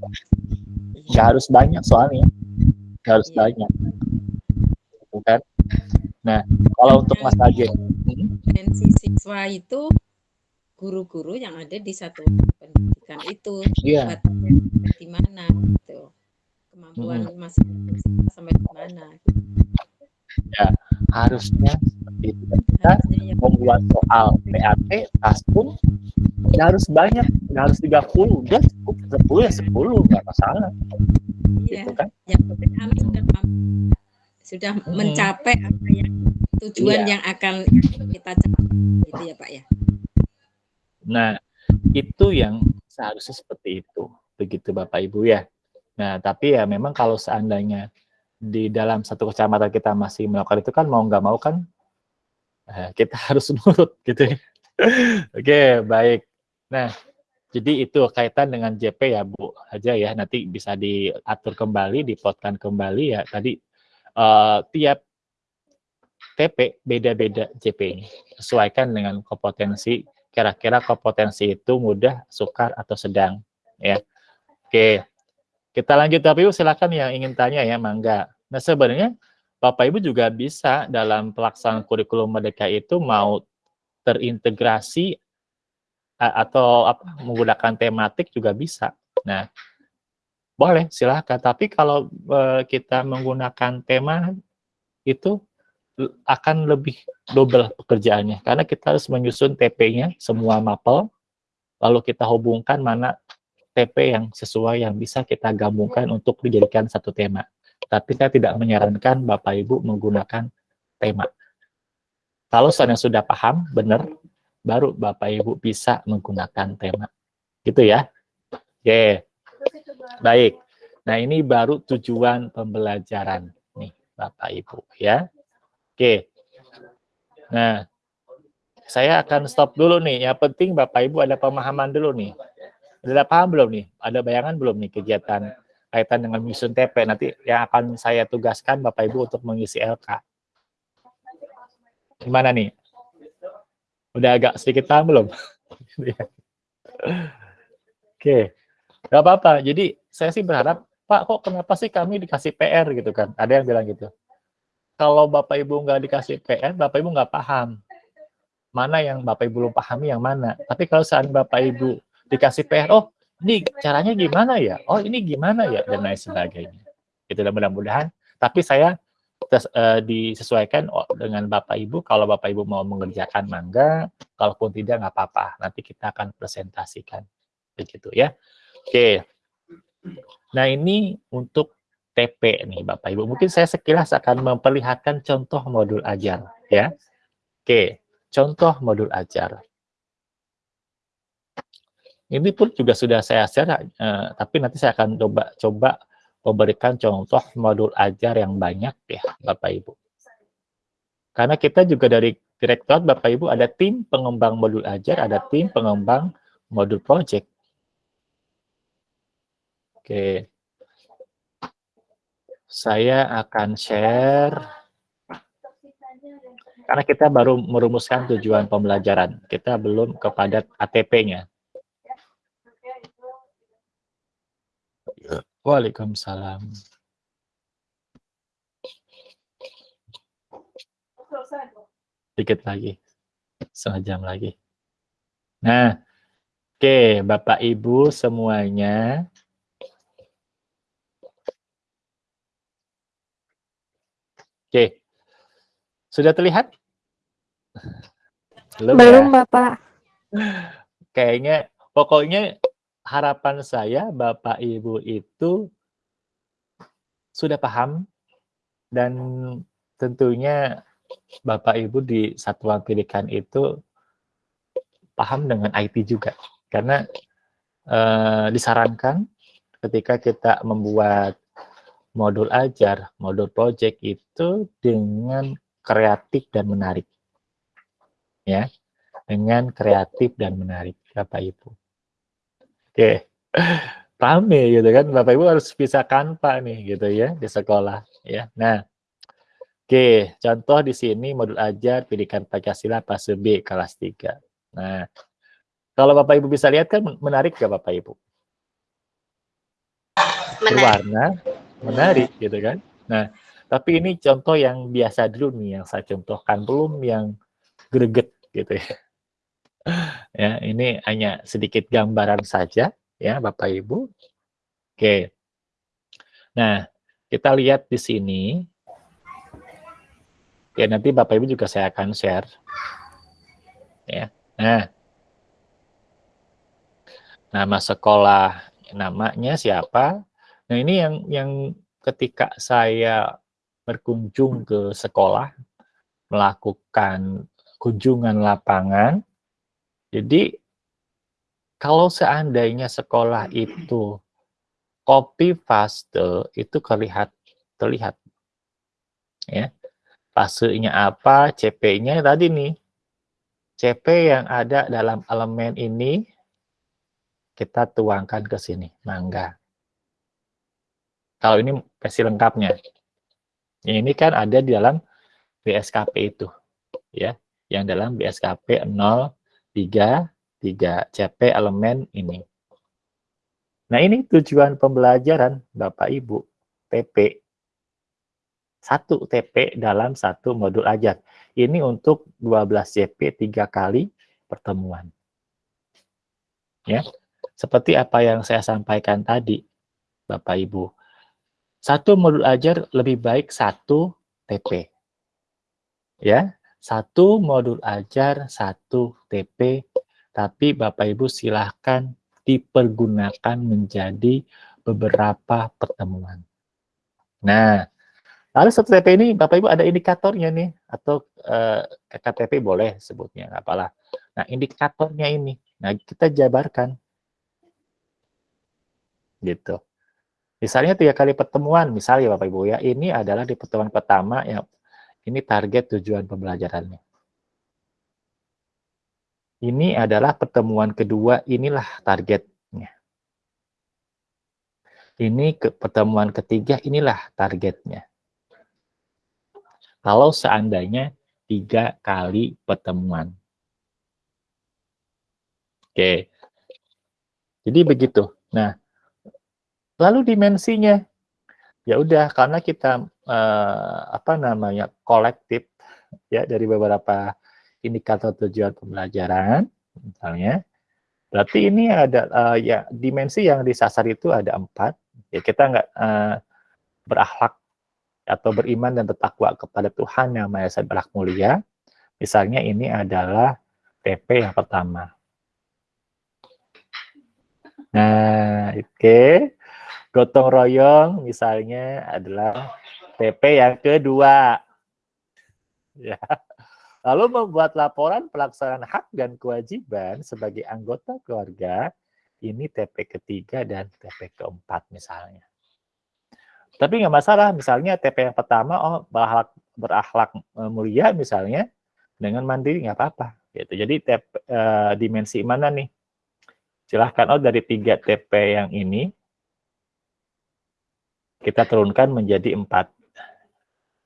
Nggak harus banyak soalnya. Nggak harus banyak. Bukan nah kalau untuk Mas Agen hmm? kompetensi siswa itu guru-guru yang ada di satu pendidikan itu Iya. batasnya sampai di mana gitu kemampuan masing-masing siswa sampai di mana gitu. Harusnya seperti itu. Kita harusnya ya membuat soal PAT tas pun nggak harus banyak, nggak harus 30, udah cukup 10 ya 10, nggak masalah, iya gitu kan. yang penting kami sudah sudah Hmm. mencapai apa yang tujuan Iya. yang akan kita capai gitu ya Pak ya Nah, itu yang seharusnya seperti itu, begitu Bapak Ibu ya. Nah, tapi ya memang kalau seandainya di dalam satu kecamatan kita masih melakukan itu kan mau nggak mau kan eh, kita harus nurut gitu ya. Oke, baik. Nah, jadi itu kaitan dengan JP ya Bu aja ya, nanti bisa diatur kembali, dipotkan kembali ya. Tadi eh, tiap TP beda-beda JP-nya, sesuaikan dengan kompetensi kira-kira kompetensi itu mudah, sukar, atau sedang. ya. Oke, kita lanjut Bapak Ibu silakan yang ingin tanya ya, mangga. Nah sebenarnya Bapak Ibu juga bisa dalam pelaksanaan kurikulum Merdeka itu mau terintegrasi atau apa menggunakan tematik juga bisa. Nah, boleh silahkan. Tapi kalau eh, kita menggunakan tema itu akan lebih double pekerjaannya karena kita harus menyusun TP-nya semua mapel lalu kita hubungkan mana TP yang sesuai yang bisa kita gabungkan untuk dijadikan satu tema. Tapi saya tidak menyarankan Bapak Ibu menggunakan tema. Kalau seandainya sudah paham, benar, baru Bapak Ibu bisa menggunakan tema. Gitu ya. Oke. Baik. Nah, ini baru tujuan pembelajaran nih, Bapak Ibu ya. Oke. Nah, saya akan stop dulu nih. Yang penting Bapak Ibu ada pemahaman dulu nih. Ada paham belum nih? Ada bayangan belum nih kegiatan kaitan dengan menyusun TP nanti yang akan saya tugaskan Bapak Ibu untuk mengisi LK. Gimana nih? Udah agak sedikit paham belum? Oke, nggak apa-apa. Jadi saya sih berharap, Pak, kok kenapa sih kami dikasih PR gitu kan? Ada yang bilang gitu. Kalau Bapak Ibu nggak dikasih PR, Bapak Ibu nggak paham. Mana yang Bapak Ibu belum pahami yang mana. Tapi kalau saat Bapak Ibu dikasih PR, oh ini caranya gimana ya? Oh ini gimana ya? Dan lain sebagainya. Itu mudah-mudahan. Tapi saya tes- eh, disesuaikan oh, dengan Bapak Ibu. Kalau Bapak Ibu mau mengerjakan mangga, kalaupun tidak nggak apa-apa. Nanti kita akan presentasikan. Begitu ya. Oke. Nah ini untuk TP nih Bapak Ibu. Mungkin saya sekilas akan memperlihatkan contoh modul ajar ya. Oke, contoh modul ajar. Ini pun juga sudah saya share, eh, tapi nanti saya akan coba coba memberikan contoh modul ajar yang banyak ya Bapak Ibu. Karena kita juga dari Direktorat Bapak Ibu ada tim pengembang modul ajar, ada tim pengembang modul project. Oke. Saya akan share karena kita baru merumuskan tujuan pembelajaran. Kita belum kepada ATP-nya. Waalaikumsalam. Dikit lagi. Setengah jam lagi. Nah, oke Bapak Ibu semuanya. Oke. Sudah terlihat? Belum, Belum, ya? Bapak. Kayaknya, pokoknya harapan saya Bapak Ibu itu sudah paham dan tentunya Bapak Ibu di satuan pendidikan itu paham dengan IT juga. Karena eh, disarankan ketika kita membuat modul ajar, modul project itu dengan kreatif dan menarik. Ya, dengan kreatif dan menarik, Bapak Ibu. Oke, rame gitu kan, Bapak Ibu harus bisa kanva nih gitu ya di sekolah ya. Nah, oke, contoh di sini modul ajar pendidikan Pancasila fase B kelas 3. Nah, kalau Bapak Ibu bisa lihat kan menarik gak Bapak Ibu? Menarik. berwarna, menarik gitu kan. Nah, tapi ini contoh yang biasa dulu nih yang saya contohkan, belum yang greget gitu ya. Ya, ini hanya sedikit gambaran saja ya Bapak Ibu. Oke. Nah, kita lihat di sini. Ya, nanti Bapak Ibu juga saya akan share. Ya. Nah. Nama sekolah namanya siapa? Nah, ini yang yang ketika saya berkunjung ke sekolah melakukan kunjungan lapangan. Jadi kalau seandainya sekolah itu copy paste itu terlihat terlihat. Ya fasenya apa CP-nya tadi nih. CP yang ada dalam elemen ini kita tuangkan ke sini mangga. Kalau ini versi lengkapnya. Ini kan ada di dalam BSKP itu ya. Yang dalam BSKP 03 3 CP elemen ini. Nah, ini tujuan pembelajaran Bapak Ibu, TP. Satu TP dalam satu modul ajar. Ini untuk 12 CP tiga kali pertemuan. Ya, seperti apa yang saya sampaikan tadi, Bapak Ibu. Satu modul ajar lebih baik satu TP. Ya, satu modul ajar, satu TP, tapi Bapak Ibu silahkan dipergunakan menjadi beberapa pertemuan. Nah, lalu satu TP ini Bapak Ibu ada indikatornya nih, atau eh, KTP boleh sebutnya, apalah. Nah, indikatornya ini, nah kita jabarkan. Gitu. Misalnya tiga kali pertemuan, misalnya Bapak Ibu ya, ini adalah di pertemuan pertama yang ini target tujuan pembelajarannya. Ini adalah pertemuan kedua, inilah targetnya. Ini ke pertemuan ketiga, inilah targetnya. Kalau seandainya tiga kali pertemuan. Oke. Jadi begitu. Nah, lalu dimensinya ya udah karena kita eh, apa namanya kolektif ya dari beberapa indikator tujuan pembelajaran, misalnya, berarti ini ada uh, ya dimensi yang disasar itu ada empat. Ya kita nggak uh, berakhlak atau beriman dan bertakwa kepada Tuhan yang Maha Esa berak mulia. Misalnya ini adalah TP yang pertama. Nah, oke. Okay. Gotong royong misalnya adalah TP yang kedua. Ya. Lalu membuat laporan pelaksanaan hak dan kewajiban sebagai anggota keluarga, ini TP ketiga dan TP keempat misalnya. Tapi nggak masalah, misalnya TP yang pertama, oh berakhlak, berakhlak e, mulia misalnya, dengan mandiri nggak apa-apa. Gitu. Jadi TP, uh, dimensi mana nih? Silahkan, oh dari tiga TP yang ini, kita turunkan menjadi empat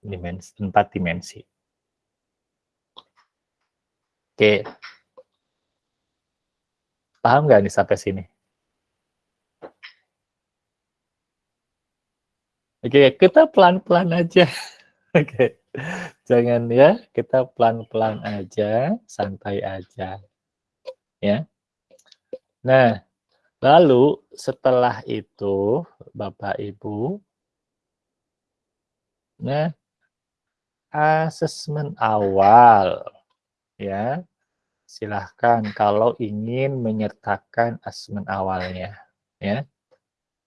dimensi. Empat dimensi. Oke. Paham nggak nih sampai sini? Oke, kita pelan-pelan aja. Oke, jangan ya, kita pelan-pelan aja, santai aja. Ya. Nah, lalu setelah itu, Bapak Ibu, nah, asesmen awal ya. Silahkan kalau ingin menyertakan asesmen awalnya ya.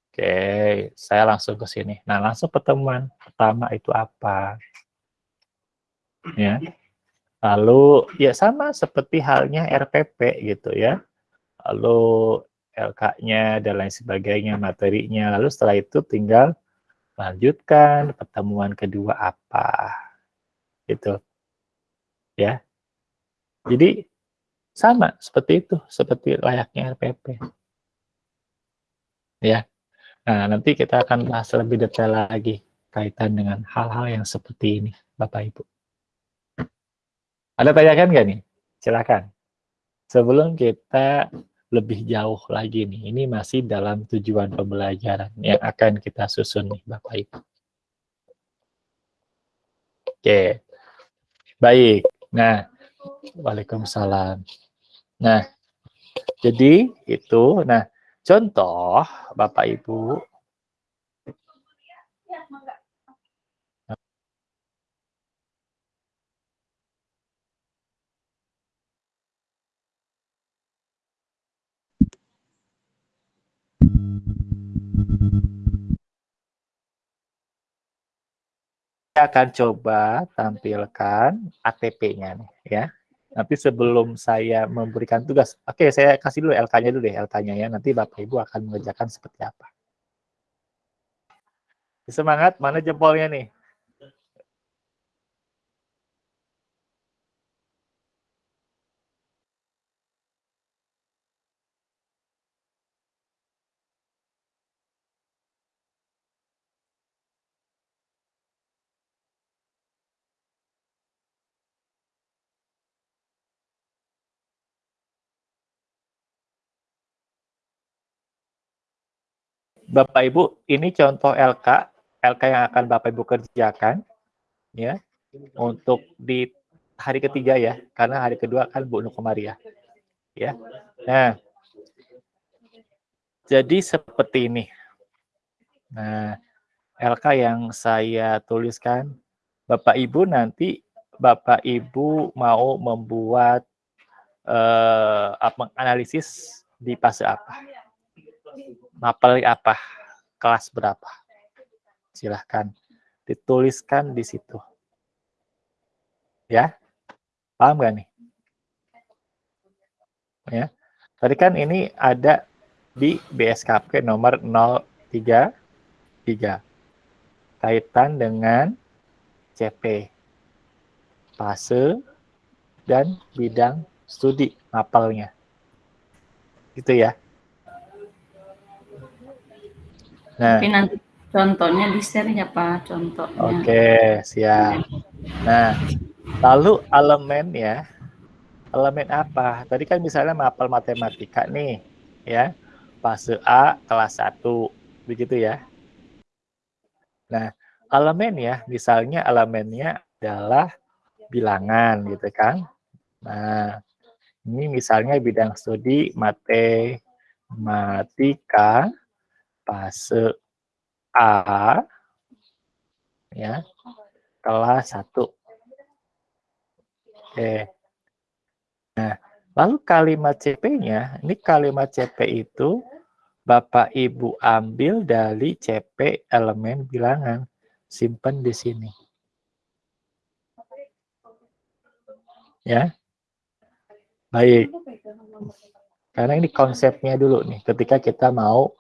Oke saya langsung ke sini. Nah langsung pertemuan pertama itu apa? Ya. Lalu ya sama seperti halnya RPP gitu ya. Lalu LK-nya dan lain sebagainya materinya lalu setelah itu tinggal lanjutkan pertemuan kedua apa gitu ya jadi sama seperti itu, seperti layaknya RPP. Ya. Nah, nanti kita akan bahas lebih detail lagi kaitan dengan hal-hal yang seperti ini, Bapak Ibu. Ada tanyakan nggak nih? Silakan. Sebelum kita lebih jauh lagi nih, ini masih dalam tujuan pembelajaran yang akan kita susun nih, Bapak Ibu. Oke. Baik. Nah, Waalaikumsalam. Nah, jadi itu, nah contoh Bapak Ibu. Akan coba tampilkan ATP-nya nih ya. Nanti sebelum saya memberikan tugas, oke saya kasih dulu LK-nya dulu deh, LK-nya ya. Nanti Bapak Ibu akan mengerjakan seperti apa. Semangat, mana jempolnya nih? Bapak Ibu, ini contoh LK, LK yang akan Bapak Ibu kerjakan, ya, untuk di hari ketiga ya, karena hari kedua kan Bu Nukomari ya, ya. Nah, jadi seperti ini. Nah, LK yang saya tuliskan, Bapak Ibu nanti Bapak Ibu mau membuat eh, analisis di fase apa? Mapel apa, kelas berapa. Silahkan dituliskan di situ. Ya, paham gak nih? Ya, tadi kan ini ada di BSKP nomor 033 kaitan dengan CP fase dan bidang studi mapelnya gitu ya Nah. Tapi nanti contohnya di share ya Pak, contohnya. Oke, siap. Nah, lalu elemen ya. Elemen apa? Tadi kan misalnya mapel matematika nih, ya. Fase A kelas 1, begitu ya. Nah, elemen ya, misalnya elemennya adalah bilangan gitu kan. Nah, ini misalnya bidang studi matematika fase A ya kelas 1 oke. Nah lalu kalimat CP-nya ini kalimat CP itu Bapak Ibu ambil dari CP elemen bilangan. Simpan di sini. Ya. Baik. Karena ini konsepnya dulu nih ketika kita mau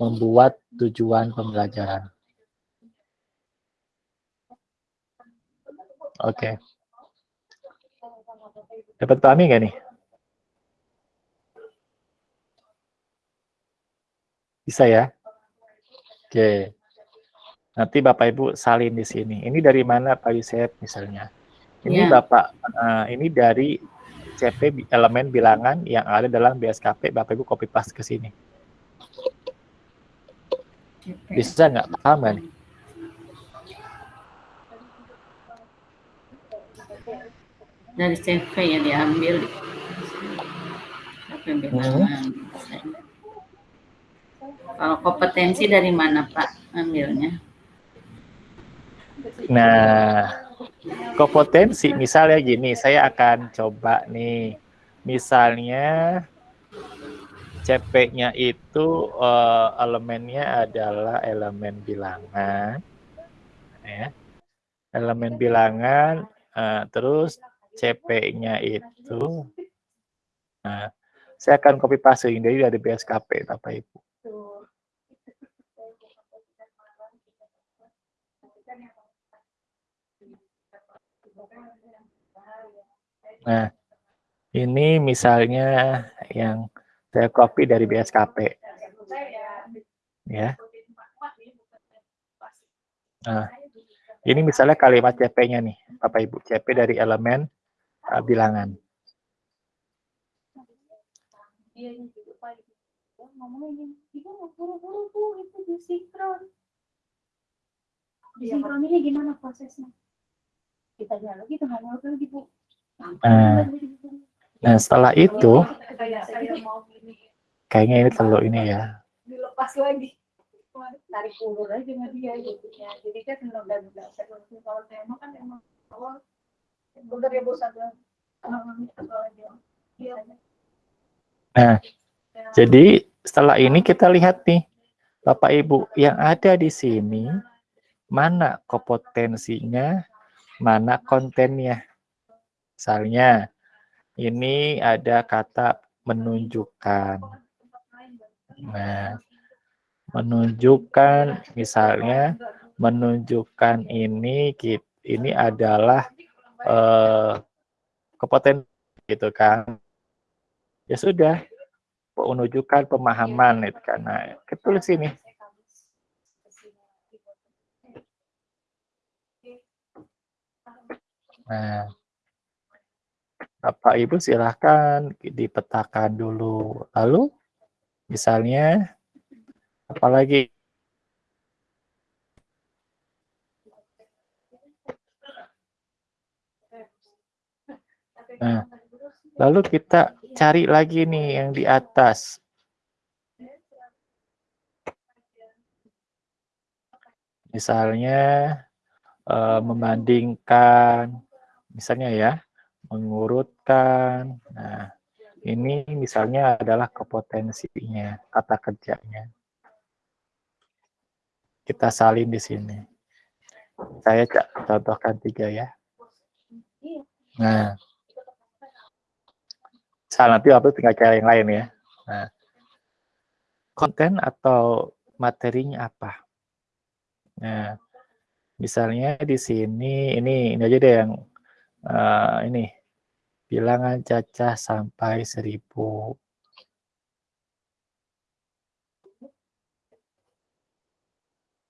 membuat tujuan pembelajaran. Oke. Okay. Dapat pahami nggak nih? Bisa ya? Oke. Okay. Nanti Bapak Ibu salin di sini. Ini dari mana Pak Yusef misalnya? Ini yeah. Bapak, uh, ini dari CP elemen bilangan yang ada dalam BSKP, Bapak Ibu copy paste ke sini. Bisa nggak paham nih? Dari CV ya diambil. Hmm. Kalau kompetensi dari mana Pak ambilnya? Nah, kompetensi misalnya gini, saya akan coba nih. Misalnya CP-nya itu uh, elemennya adalah elemen bilangan, ya. Elemen bilangan, uh, terus CP-nya itu, nah, saya akan copy paste dari dari BSKP, Bapak Ibu. Nah, ini misalnya yang saya copy dari BSKP. Ya. Nah, ini misalnya kalimat CP-nya nih, Bapak Ibu. CP dari elemen uh, bilangan. Disinkron ini gimana prosesnya? Kita dialog itu nggak lagi Bu. Nah, nah setelah itu, kayaknya ini terlalu ini ya. Dilepas lagi. Tarik ulur aja sama dia. Jadi kan udah udah kalau tema kan emang awal udah ya bosan Nah, jadi setelah ini kita lihat nih, Bapak Ibu yang ada di sini, mana kompetensinya, mana kontennya. Misalnya, ini ada kata menunjukkan. Nah, menunjukkan misalnya menunjukkan ini ini adalah eh, kompetensi gitu kan. Ya sudah, menunjukkan pemahaman itu karena ketulis ini. Nah, Bapak Ibu silahkan dipetakan dulu. Lalu, misalnya, apalagi Nah, lalu kita cari lagi nih yang di atas. Misalnya, uh, membandingkan, misalnya ya, mengurutkan. Nah, ini misalnya adalah kepotensinya, kata kerjanya. Kita salin di sini. Saya contohkan tiga ya. Nah, salah nanti apa tinggal cari yang lain ya. Nah, konten atau materinya apa? Nah, misalnya di sini, ini, ini aja deh yang uh, ini bilangan cacah sampai seribu.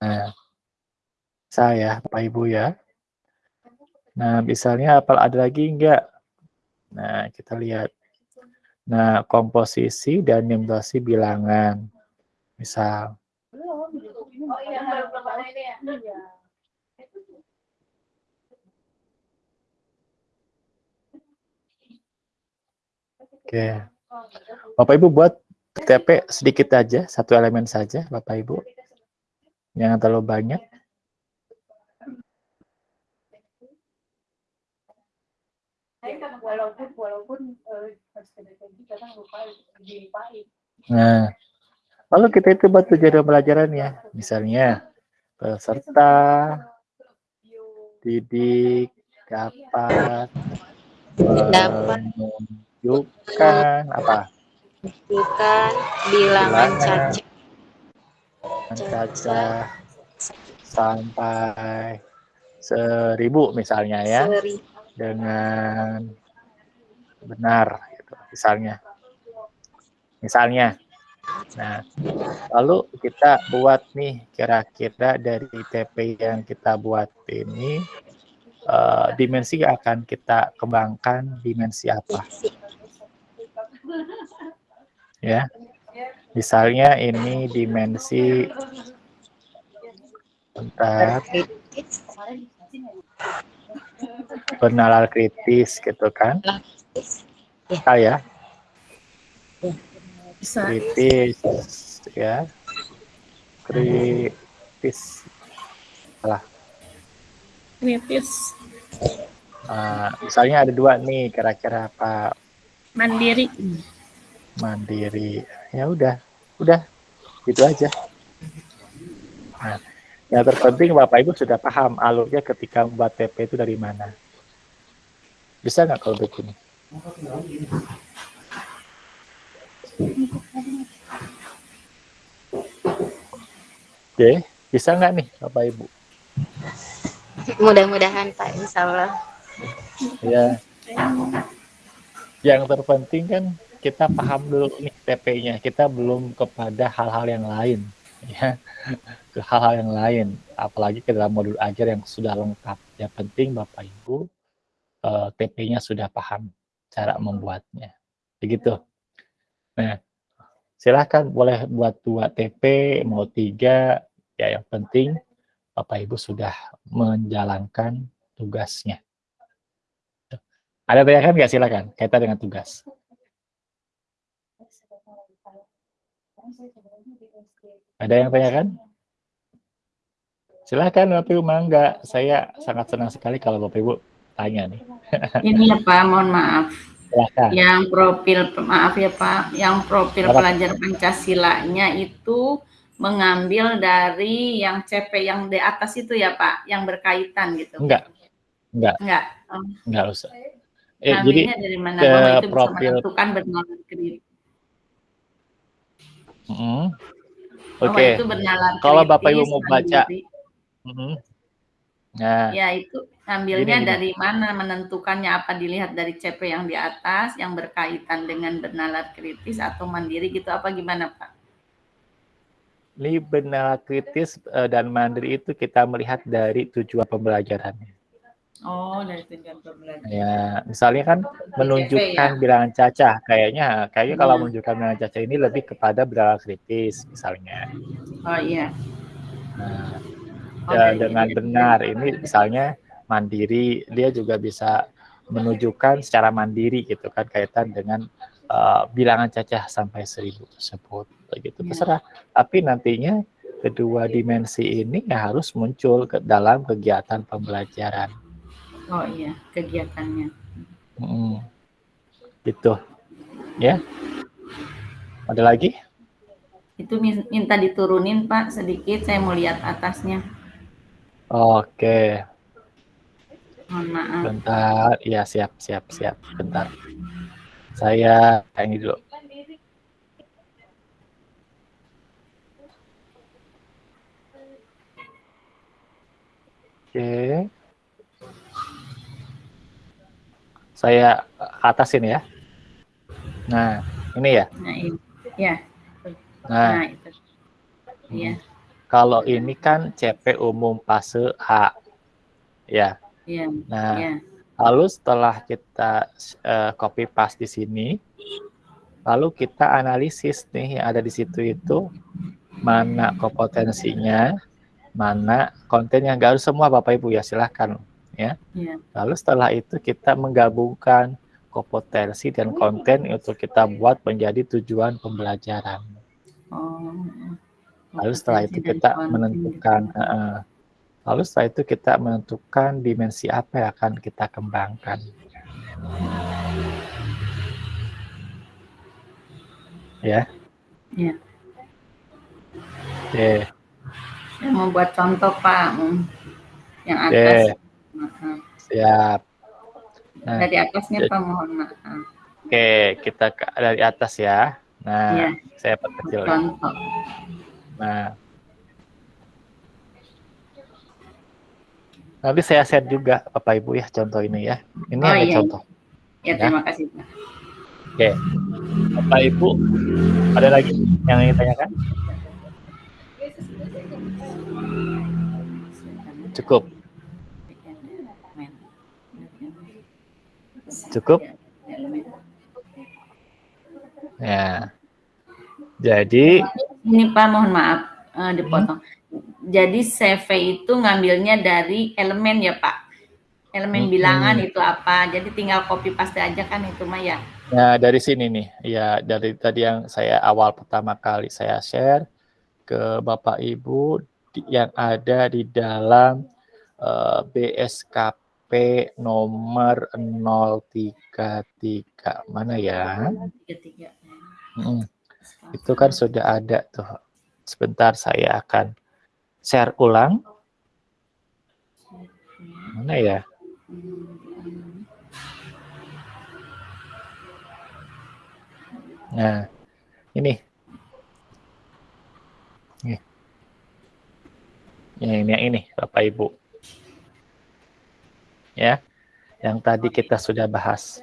Nah, saya, Bapak Ibu ya. Nah, misalnya apa ada lagi enggak? Nah, kita lihat. Nah, komposisi dan nimbrasi bilangan. Misal. Oke. Bapak Ibu buat TP sedikit aja, satu elemen saja Bapak Ibu. Jangan terlalu banyak. Nah, lalu kita itu buat tujuan pelajaran ya, misalnya peserta didik dapat dapat menunjukkan apa? Menunjukkan bilangan caca. Caca sampai seribu misalnya ya, seribu. dengan benar, gitu, misalnya. Misalnya. Nah, lalu kita buat nih kira-kira dari TP yang kita buat ini uh, dimensi akan kita kembangkan dimensi apa. Ya, misalnya ini dimensi bentar bernalar kritis gitu kan? Bisa ya? Kritis ya, kritis, salah kritis. Uh, misalnya ada dua nih, kira-kira apa? Mandiri. Mandiri. Ya udah, udah, gitu aja. Nah, yang terpenting Bapak Ibu sudah paham alurnya ketika membuat TP itu dari mana. Bisa nggak kalau begini? Oke, bisa nggak nih Bapak Ibu? Mudah-mudahan Pak, insya Allah. Ya. Yang terpenting kan kita paham dulu nih TP-nya. Kita belum kepada hal-hal yang lain. Ya, ke hal-hal yang lain. Apalagi ke dalam modul ajar yang sudah lengkap. Yang penting Bapak Ibu eh, TP-nya sudah paham cara membuatnya. Begitu. Nah, silahkan boleh buat dua TP, mau tiga. Ya, yang penting Bapak Ibu sudah menjalankan tugasnya. Ada tanyakan nggak silakan kaitan dengan tugas. Ada yang tanyakan? Silahkan Bapak Ibu, mangga. Saya sangat senang sekali kalau Bapak Ibu tanya nih. Ini ya Pak, mohon maaf. Silahkan. Yang profil, maaf ya Pak, yang profil Apa? pelajar Pancasilanya itu mengambil dari yang CP yang di atas itu ya Pak, yang berkaitan gitu. Enggak, enggak, Enggak. Oh, enggak usah. Eh, jadi ngambilnya dari mana ke bahwa itu bisa profil- menentukan bernalar kredit. mm, Bahwa oke. itu bernalar Kalau Bapak Ibu mau baca, mm, nah, Ya itu ngambilnya Gini, gini. dari mana menentukannya apa dilihat dari CP yang di atas yang berkaitan dengan bernalar kritis atau mandiri gitu apa gimana Pak? ini benar kritis eh, dan mandiri itu kita melihat dari tujuan pembelajarannya. Oh dari tujuan pembelajaran. Ya, misalnya kan menunjukkan ya? bilangan cacah, kayaknya kayaknya kalau Hmm. menunjukkan bilangan cacah ini lebih kepada bilangan kritis misalnya. Oh iya. Nah, Oh, ya, dengan benar ini misalnya mandiri dia juga bisa menunjukkan secara mandiri gitu kan kaitan dengan uh, bilangan cacah sampai seribu tersebut begitu Ya. terserah tapi nantinya kedua dimensi ini ya harus muncul ke dalam kegiatan pembelajaran Oh iya kegiatannya. Mm, gitu. Ya. Ada lagi? Itu min- minta diturunin Pak sedikit. Saya mau lihat atasnya. oke. Mohon maaf. bentar. Ya siap siap siap. Bentar. Saya ini dulu. Oke. Saya atasin ya. Nah, ini ya. Nah ini. Ya. Nah, Nah itu. Iya. kalau ini kan CP umum fase A. Ya. Iya. Nah, Iya. lalu setelah kita eh, copy paste di sini, lalu kita analisis nih yang ada di situ itu mana kompetensinya, mana konten yang harus semua Bapak Ibu ya silahkan ya. Iya. Lalu setelah itu kita menggabungkan kompetensi dan konten untuk kita buat menjadi tujuan pembelajaran. Oh. Lalu setelah itu kita menentukan, eh, lalu setelah itu kita menentukan dimensi apa yang akan kita kembangkan. Ya. Iya. Oke, Saya mau buat contoh Pak. Yang atas. Maaf. siap. Nah, Dari atasnya jadi- Pak mohon maaf. Oke, kita ke- dari atas ya. Nah, Iya. saya perkecil. Contoh. Nah, nanti saya share juga Bapak Ibu ya contoh ini ya. Ini Oh, ada iya. contoh. Ya terima kasih Pak. Oke, Bapak Ibu ada lagi yang ingin tanyakan? Cukup, cukup. Ya. Jadi, Ini Pak mohon maaf eh, dipotong. Jadi CV itu ngambilnya dari elemen ya Pak. Elemen Hmm. bilangan itu apa? Jadi tinggal copy paste aja kan itu mah ya. Nah, dari sini nih, ya dari tadi yang saya awal pertama kali saya share ke Bapak Ibu yang ada di dalam eh, BSKP nomor 033. Mana ya? Tiga-tiga. Mm, Itu kan sudah ada tuh. Sebentar saya akan share ulang. Mana ya? Nah, ini. Nih. Yang ini, yang ini, Bapak Ibu. Ya, yang tadi kita sudah bahas.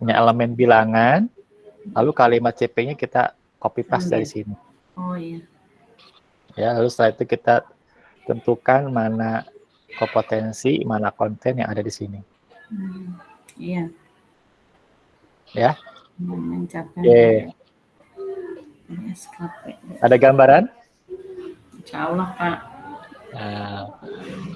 Ini elemen bilangan, lalu kalimat CP-nya kita copy paste dari sini. Oh iya. Ya, lalu setelah itu kita tentukan mana kompetensi, mana konten yang ada di sini. Hmm, Iya. Ya. Mencapai. SKP. Ada gambaran? Insya Allah Pak. Nah,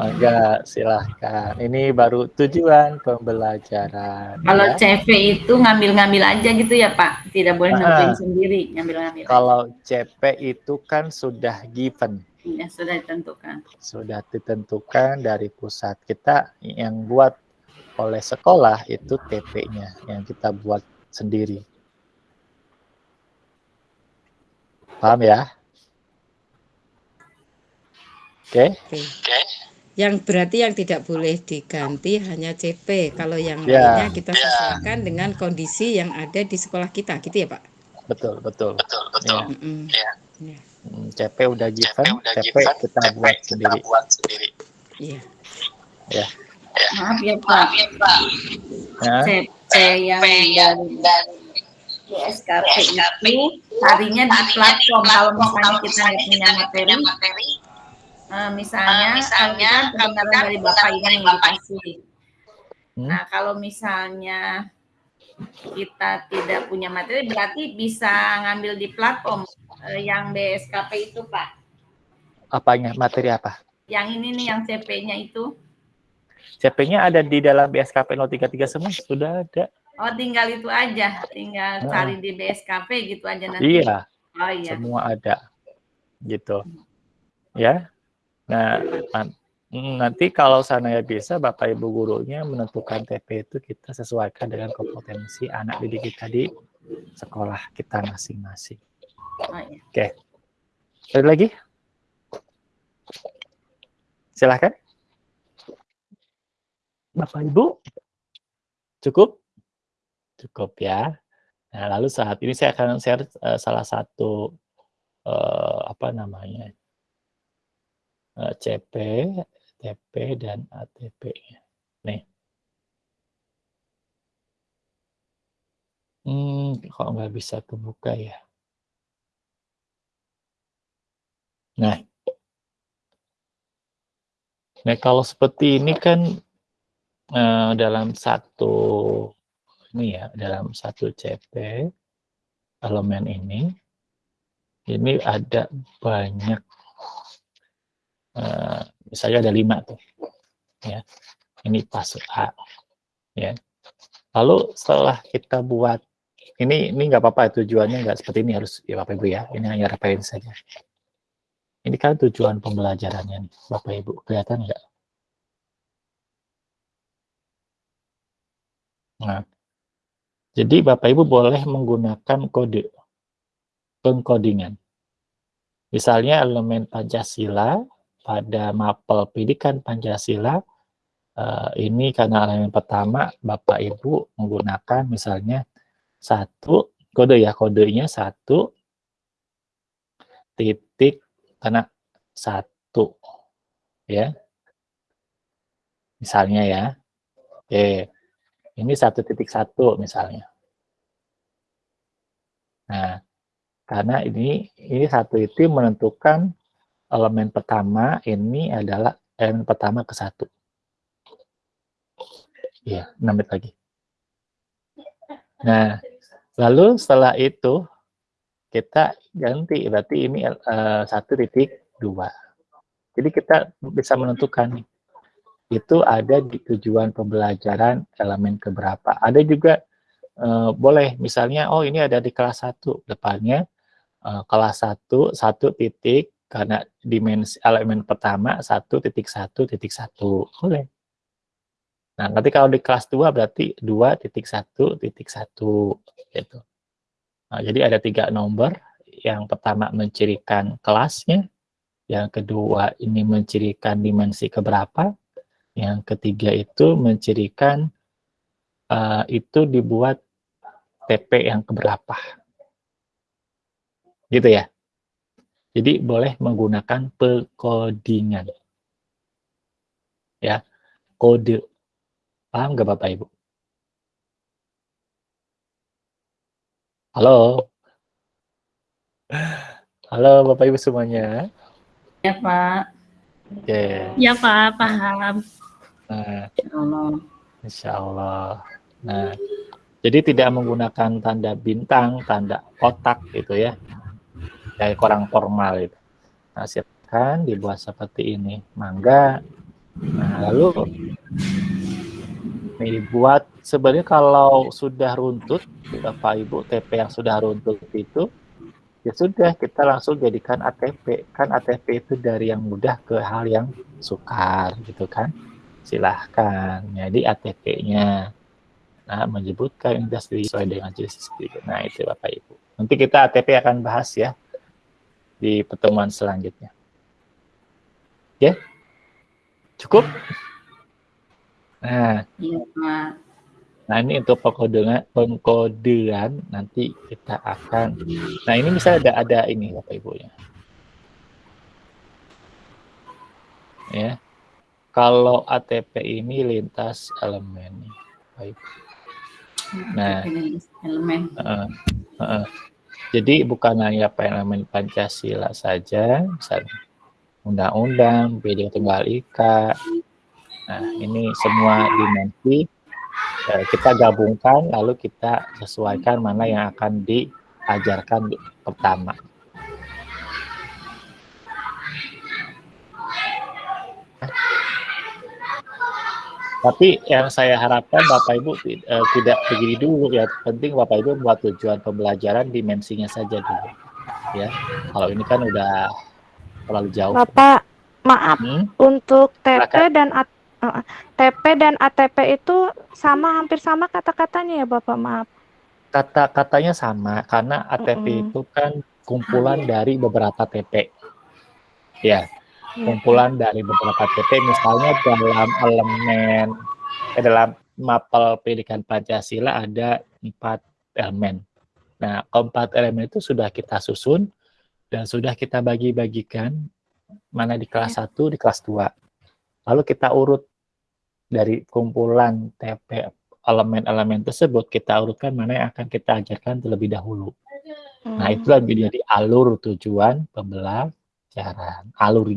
enggak, silahkan. Ini baru tujuan pembelajaran. Kalau ya. CV itu ngambil-ngambil aja gitu ya Pak? Tidak boleh Ah. nentuin sendiri, ngambil-ngambil. Kalau CP itu kan sudah given, Ya, sudah ditentukan. sudah ditentukan dari pusat. Kita yang buat oleh sekolah itu TP-nya yang kita buat sendiri. Paham ya? Oke. Oke. Yang berarti yang tidak boleh diganti hanya CP. Kalau yang Ya. lainnya kita sesuaikan dengan kondisi yang ada di sekolah kita, gitu ya Pak? Betul, betul. Betul, betul. Mm-mm. CP udah given, TP kita buat sendiri. Iya. Ya. Maaf ya Pak. Nah, CP yang dari BSKP itu harinya di platform. Kalau misalnya kita nggak punya materi, eh, misalnya, kalau kita kebenaran dari Bapak Iwan yang dikasih. Hmm. Nah, kalau misalnya kita tidak punya materi, berarti bisa ngambil di platform eh, yang BSKP itu, Pak. apanya? Materi apa? Yang ini nih, yang CP-nya itu. CP-nya ada di dalam BSKP 033 semua, sudah ada. Oh, tinggal itu aja. Tinggal Nah. cari di BSKP gitu aja nanti. Iya, Oh iya. semua ada. Gitu. Ya. Nah, nan- nanti kalau sananya bisa, Bapak Ibu gurunya menentukan TP itu kita sesuaikan dengan kompetensi anak didik kita di sekolah kita masing-masing. Oh, iya. Oke. Ada lagi? Silahkan. Bapak Ibu. Cukup? Cukup ya. Nah, lalu saat ini saya akan share eh, salah satu eh, apa namanya? Eh, CP, TP dan ATP-nya. Nih. Hmm, kok nggak bisa kebuka ya? Nah, nah kalau seperti ini kan eh, dalam satu ini ya, dalam satu CP elemen ini, ini ada banyak, eh, misalnya ada lima tuh, ya. Ini pas A, ya. Lalu setelah kita buat ini ini nggak apa-apa tujuannya nggak seperti ini harus ya Bapak Ibu ya. Ini hanya referensi saja. Ini kan tujuan pembelajarannya nih, Bapak Ibu. Kelihatan nggak? Nah, jadi Bapak Ibu boleh menggunakan kode pengkodingan. Misalnya elemen Pancasila pada mapel pendidikan Pancasila eh, ini karena elemen pertama Bapak Ibu menggunakan misalnya satu kode ya kodenya satu titik karena satu ya. Misalnya ya oke ini satu titik satu misalnya. Nah karena ini ini satu itu menentukan elemen pertama ini adalah elemen pertama ke satu. 6 menit lagi. Nah lalu setelah itu kita ganti berarti ini eh, satu titik dua. Jadi kita bisa menentukan itu ada di tujuan pembelajaran elemen keberapa. Ada juga eh, boleh misalnya oh ini ada di kelas 1 depannya eh, kelas 1 satu titik karena dimensi elemen pertama satu titik satu titik satu boleh nah nanti kalau di kelas 2 berarti dua titik satu titik satu gitu Nah, jadi ada tiga nomor. Yang pertama mencirikan kelasnya, yang kedua ini mencirikan dimensi keberapa, yang ketiga itu mencirikan uh, itu dibuat TP yang keberapa. Gitu ya. Jadi boleh menggunakan pekodingan. Ya, kode. Paham nggak Bapak Ibu? Halo. Halo Bapak Ibu semuanya. Ya Pak. Oke. Ya Pak, paham. Nah, Ya Allah. Insya Allah. Nah, jadi tidak menggunakan tanda bintang, tanda kotak gitu ya. Kayak kurang formal itu. Nah, siap. silahkan dibuat seperti ini. Mangga. Nah, lalu dibuat sebenarnya kalau sudah runtut, Bapak Ibu TP yang sudah runtut itu, ya sudah kita langsung jadikan ATP. Kan ATP itu dari yang mudah ke hal yang sukar gitu kan. Silahkan. Jadi ATP-nya nah, menyebutkan industri sesuai dengan jenis Nah itu Bapak Ibu. Nanti kita ATP akan bahas ya di pertemuan selanjutnya. Ya, cukup. Nah, Iya, Pak. nah ini untuk pengkodean, pengkodean nanti kita akan. Nah ini misalnya ada ada ini bapak ibu ya. Ya, kalau ATP ini lintas elemen, baik. Nah, elemen. Uh, uh, jadi bukan hanya elemen Pancasila saja, misalnya undang-undang, Bhinneka Tunggal Ika. Nah, ini semua dimensi uh, kita gabungkan lalu kita sesuaikan mana yang akan diajarkan pertama. Tapi yang saya harapkan Bapak Ibu uh, tidak begini dulu ya. Penting Bapak Ibu buat tujuan pembelajaran dimensinya saja dulu. Ya. Kalau ini kan udah terlalu jauh. Bapak, maaf. Hmm? Untuk TP Silakan. dan A- uh, TP dan ATP itu sama hampir sama kata-katanya ya Bapak, maaf. Kata-katanya sama karena ATP Mm-mm. itu kan kumpulan dari beberapa TP. Ya. Kumpulan dari beberapa TP misalnya dalam elemen eh, dalam mapel pendidikan Pancasila ada empat elemen. Nah, keempat elemen itu sudah kita susun dan sudah kita bagi-bagikan mana di kelas 1, di kelas 2. Lalu kita urut dari kumpulan TP elemen-elemen tersebut kita urutkan mana yang akan kita ajarkan terlebih dahulu. Nah, Hmm. itulah menjadi alur tujuan pembelajaran. Alur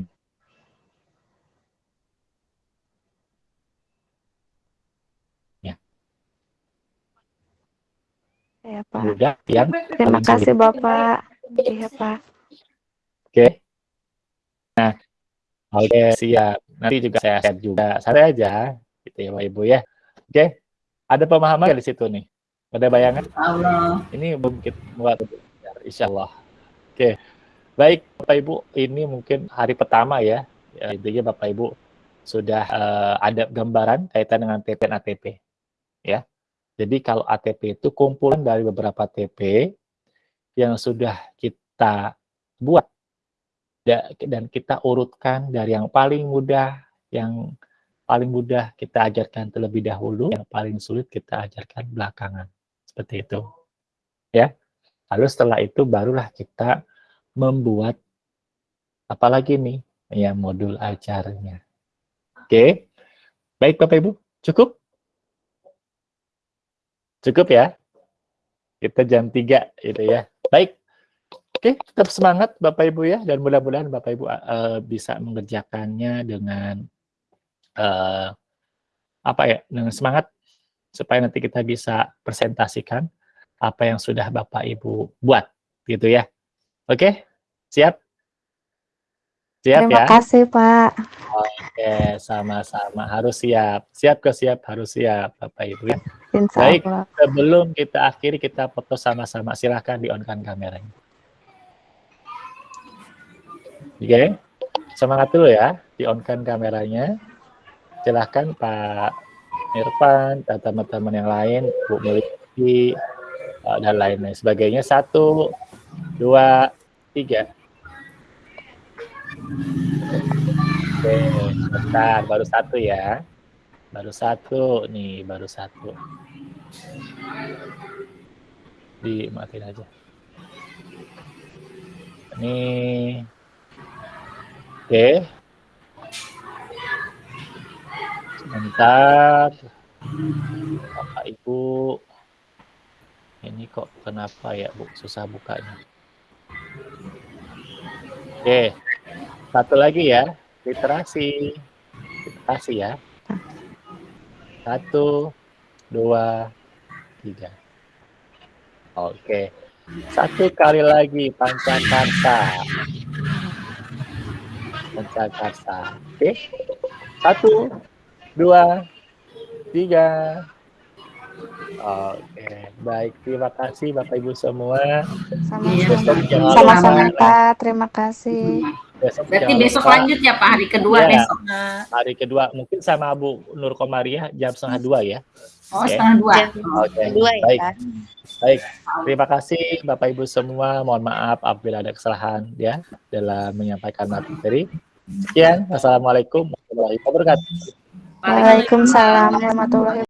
Ya, Pak. mudah yang Terima kasih. Bapak. Iya, Pak. Oke. Nah, oke siap. Nanti juga saya share juga. Santai aja, gitu ya Bapak Ibu ya. Oke. Ada pemahaman di situ nih? Ada bayangan? Allah. Ini kita buat insya Allah. Oke. Baik, Bapak Ibu, ini mungkin hari pertama ya. ya intinya Bapak Ibu sudah eh, ada gambaran kaitan dengan TP dan ATP. Ya. Jadi kalau ATP itu kumpulan dari beberapa TP yang sudah kita buat da- dan kita urutkan dari yang paling mudah, yang paling mudah kita ajarkan terlebih dahulu, yang paling sulit kita ajarkan belakangan. Seperti itu. Ya. Lalu setelah itu barulah kita membuat apalagi nih ya modul ajarnya. Oke. Baik Bapak Ibu, cukup? Cukup ya? Kita jam 3 itu ya. Baik. Oke, tetap semangat Bapak Ibu ya dan mudah-mudahan Bapak Ibu eh, bisa mengerjakannya dengan eh, apa ya? Dengan semangat supaya nanti kita bisa presentasikan apa yang sudah Bapak Ibu buat gitu ya. Oke? Siap? Siap Terima ya? kasih, Pak. Oke, sama-sama harus siap. Siap ke siap harus siap Bapak Ibu ya. Insya Baik. Allah. Sebelum kita akhiri kita foto sama-sama. Silahkan di-on-kan kameranya. Oke. Semangat dulu ya. Di-on-kan kameranya. Silahkan Pak Irfan dan teman-teman yang lain, Bu Meliti, eh, dan lain-lain sebagainya. Satu, dua, tiga. Oke, bentar, baru satu ya. Baru satu nih, baru satu. Dimatiin aja. Ini. Oke. Sebentar. Bapak Ibu. Ini kok kenapa ya, Bu? Susah bukanya. Oke. Satu lagi ya. Literasi. Literasi ya. Satu, dua, tiga. Oke. Satu kali lagi Pancakarta. Jakarta. Oke, satu, dua, tiga. Oke, baik. Terima kasih Bapak Ibu semua. Sama-sama lupa- Pak, terima kasih. Besok Berarti jangan besok lupa lanjut ya Pak hari kedua Iya. besok. hari kedua mungkin sama Bu Nur Komariah jam setengah dua ya. Oh Oke. setengah dua. Jam Oke, kedua ya, baik. Baik, terima kasih Bapak Ibu semua. Mohon maaf apabila ada kesalahan ya dalam menyampaikan materi. Sekian, wassalamualaikum warahmatullahi wabarakatuh. Waalaikumsalam warahmatullahi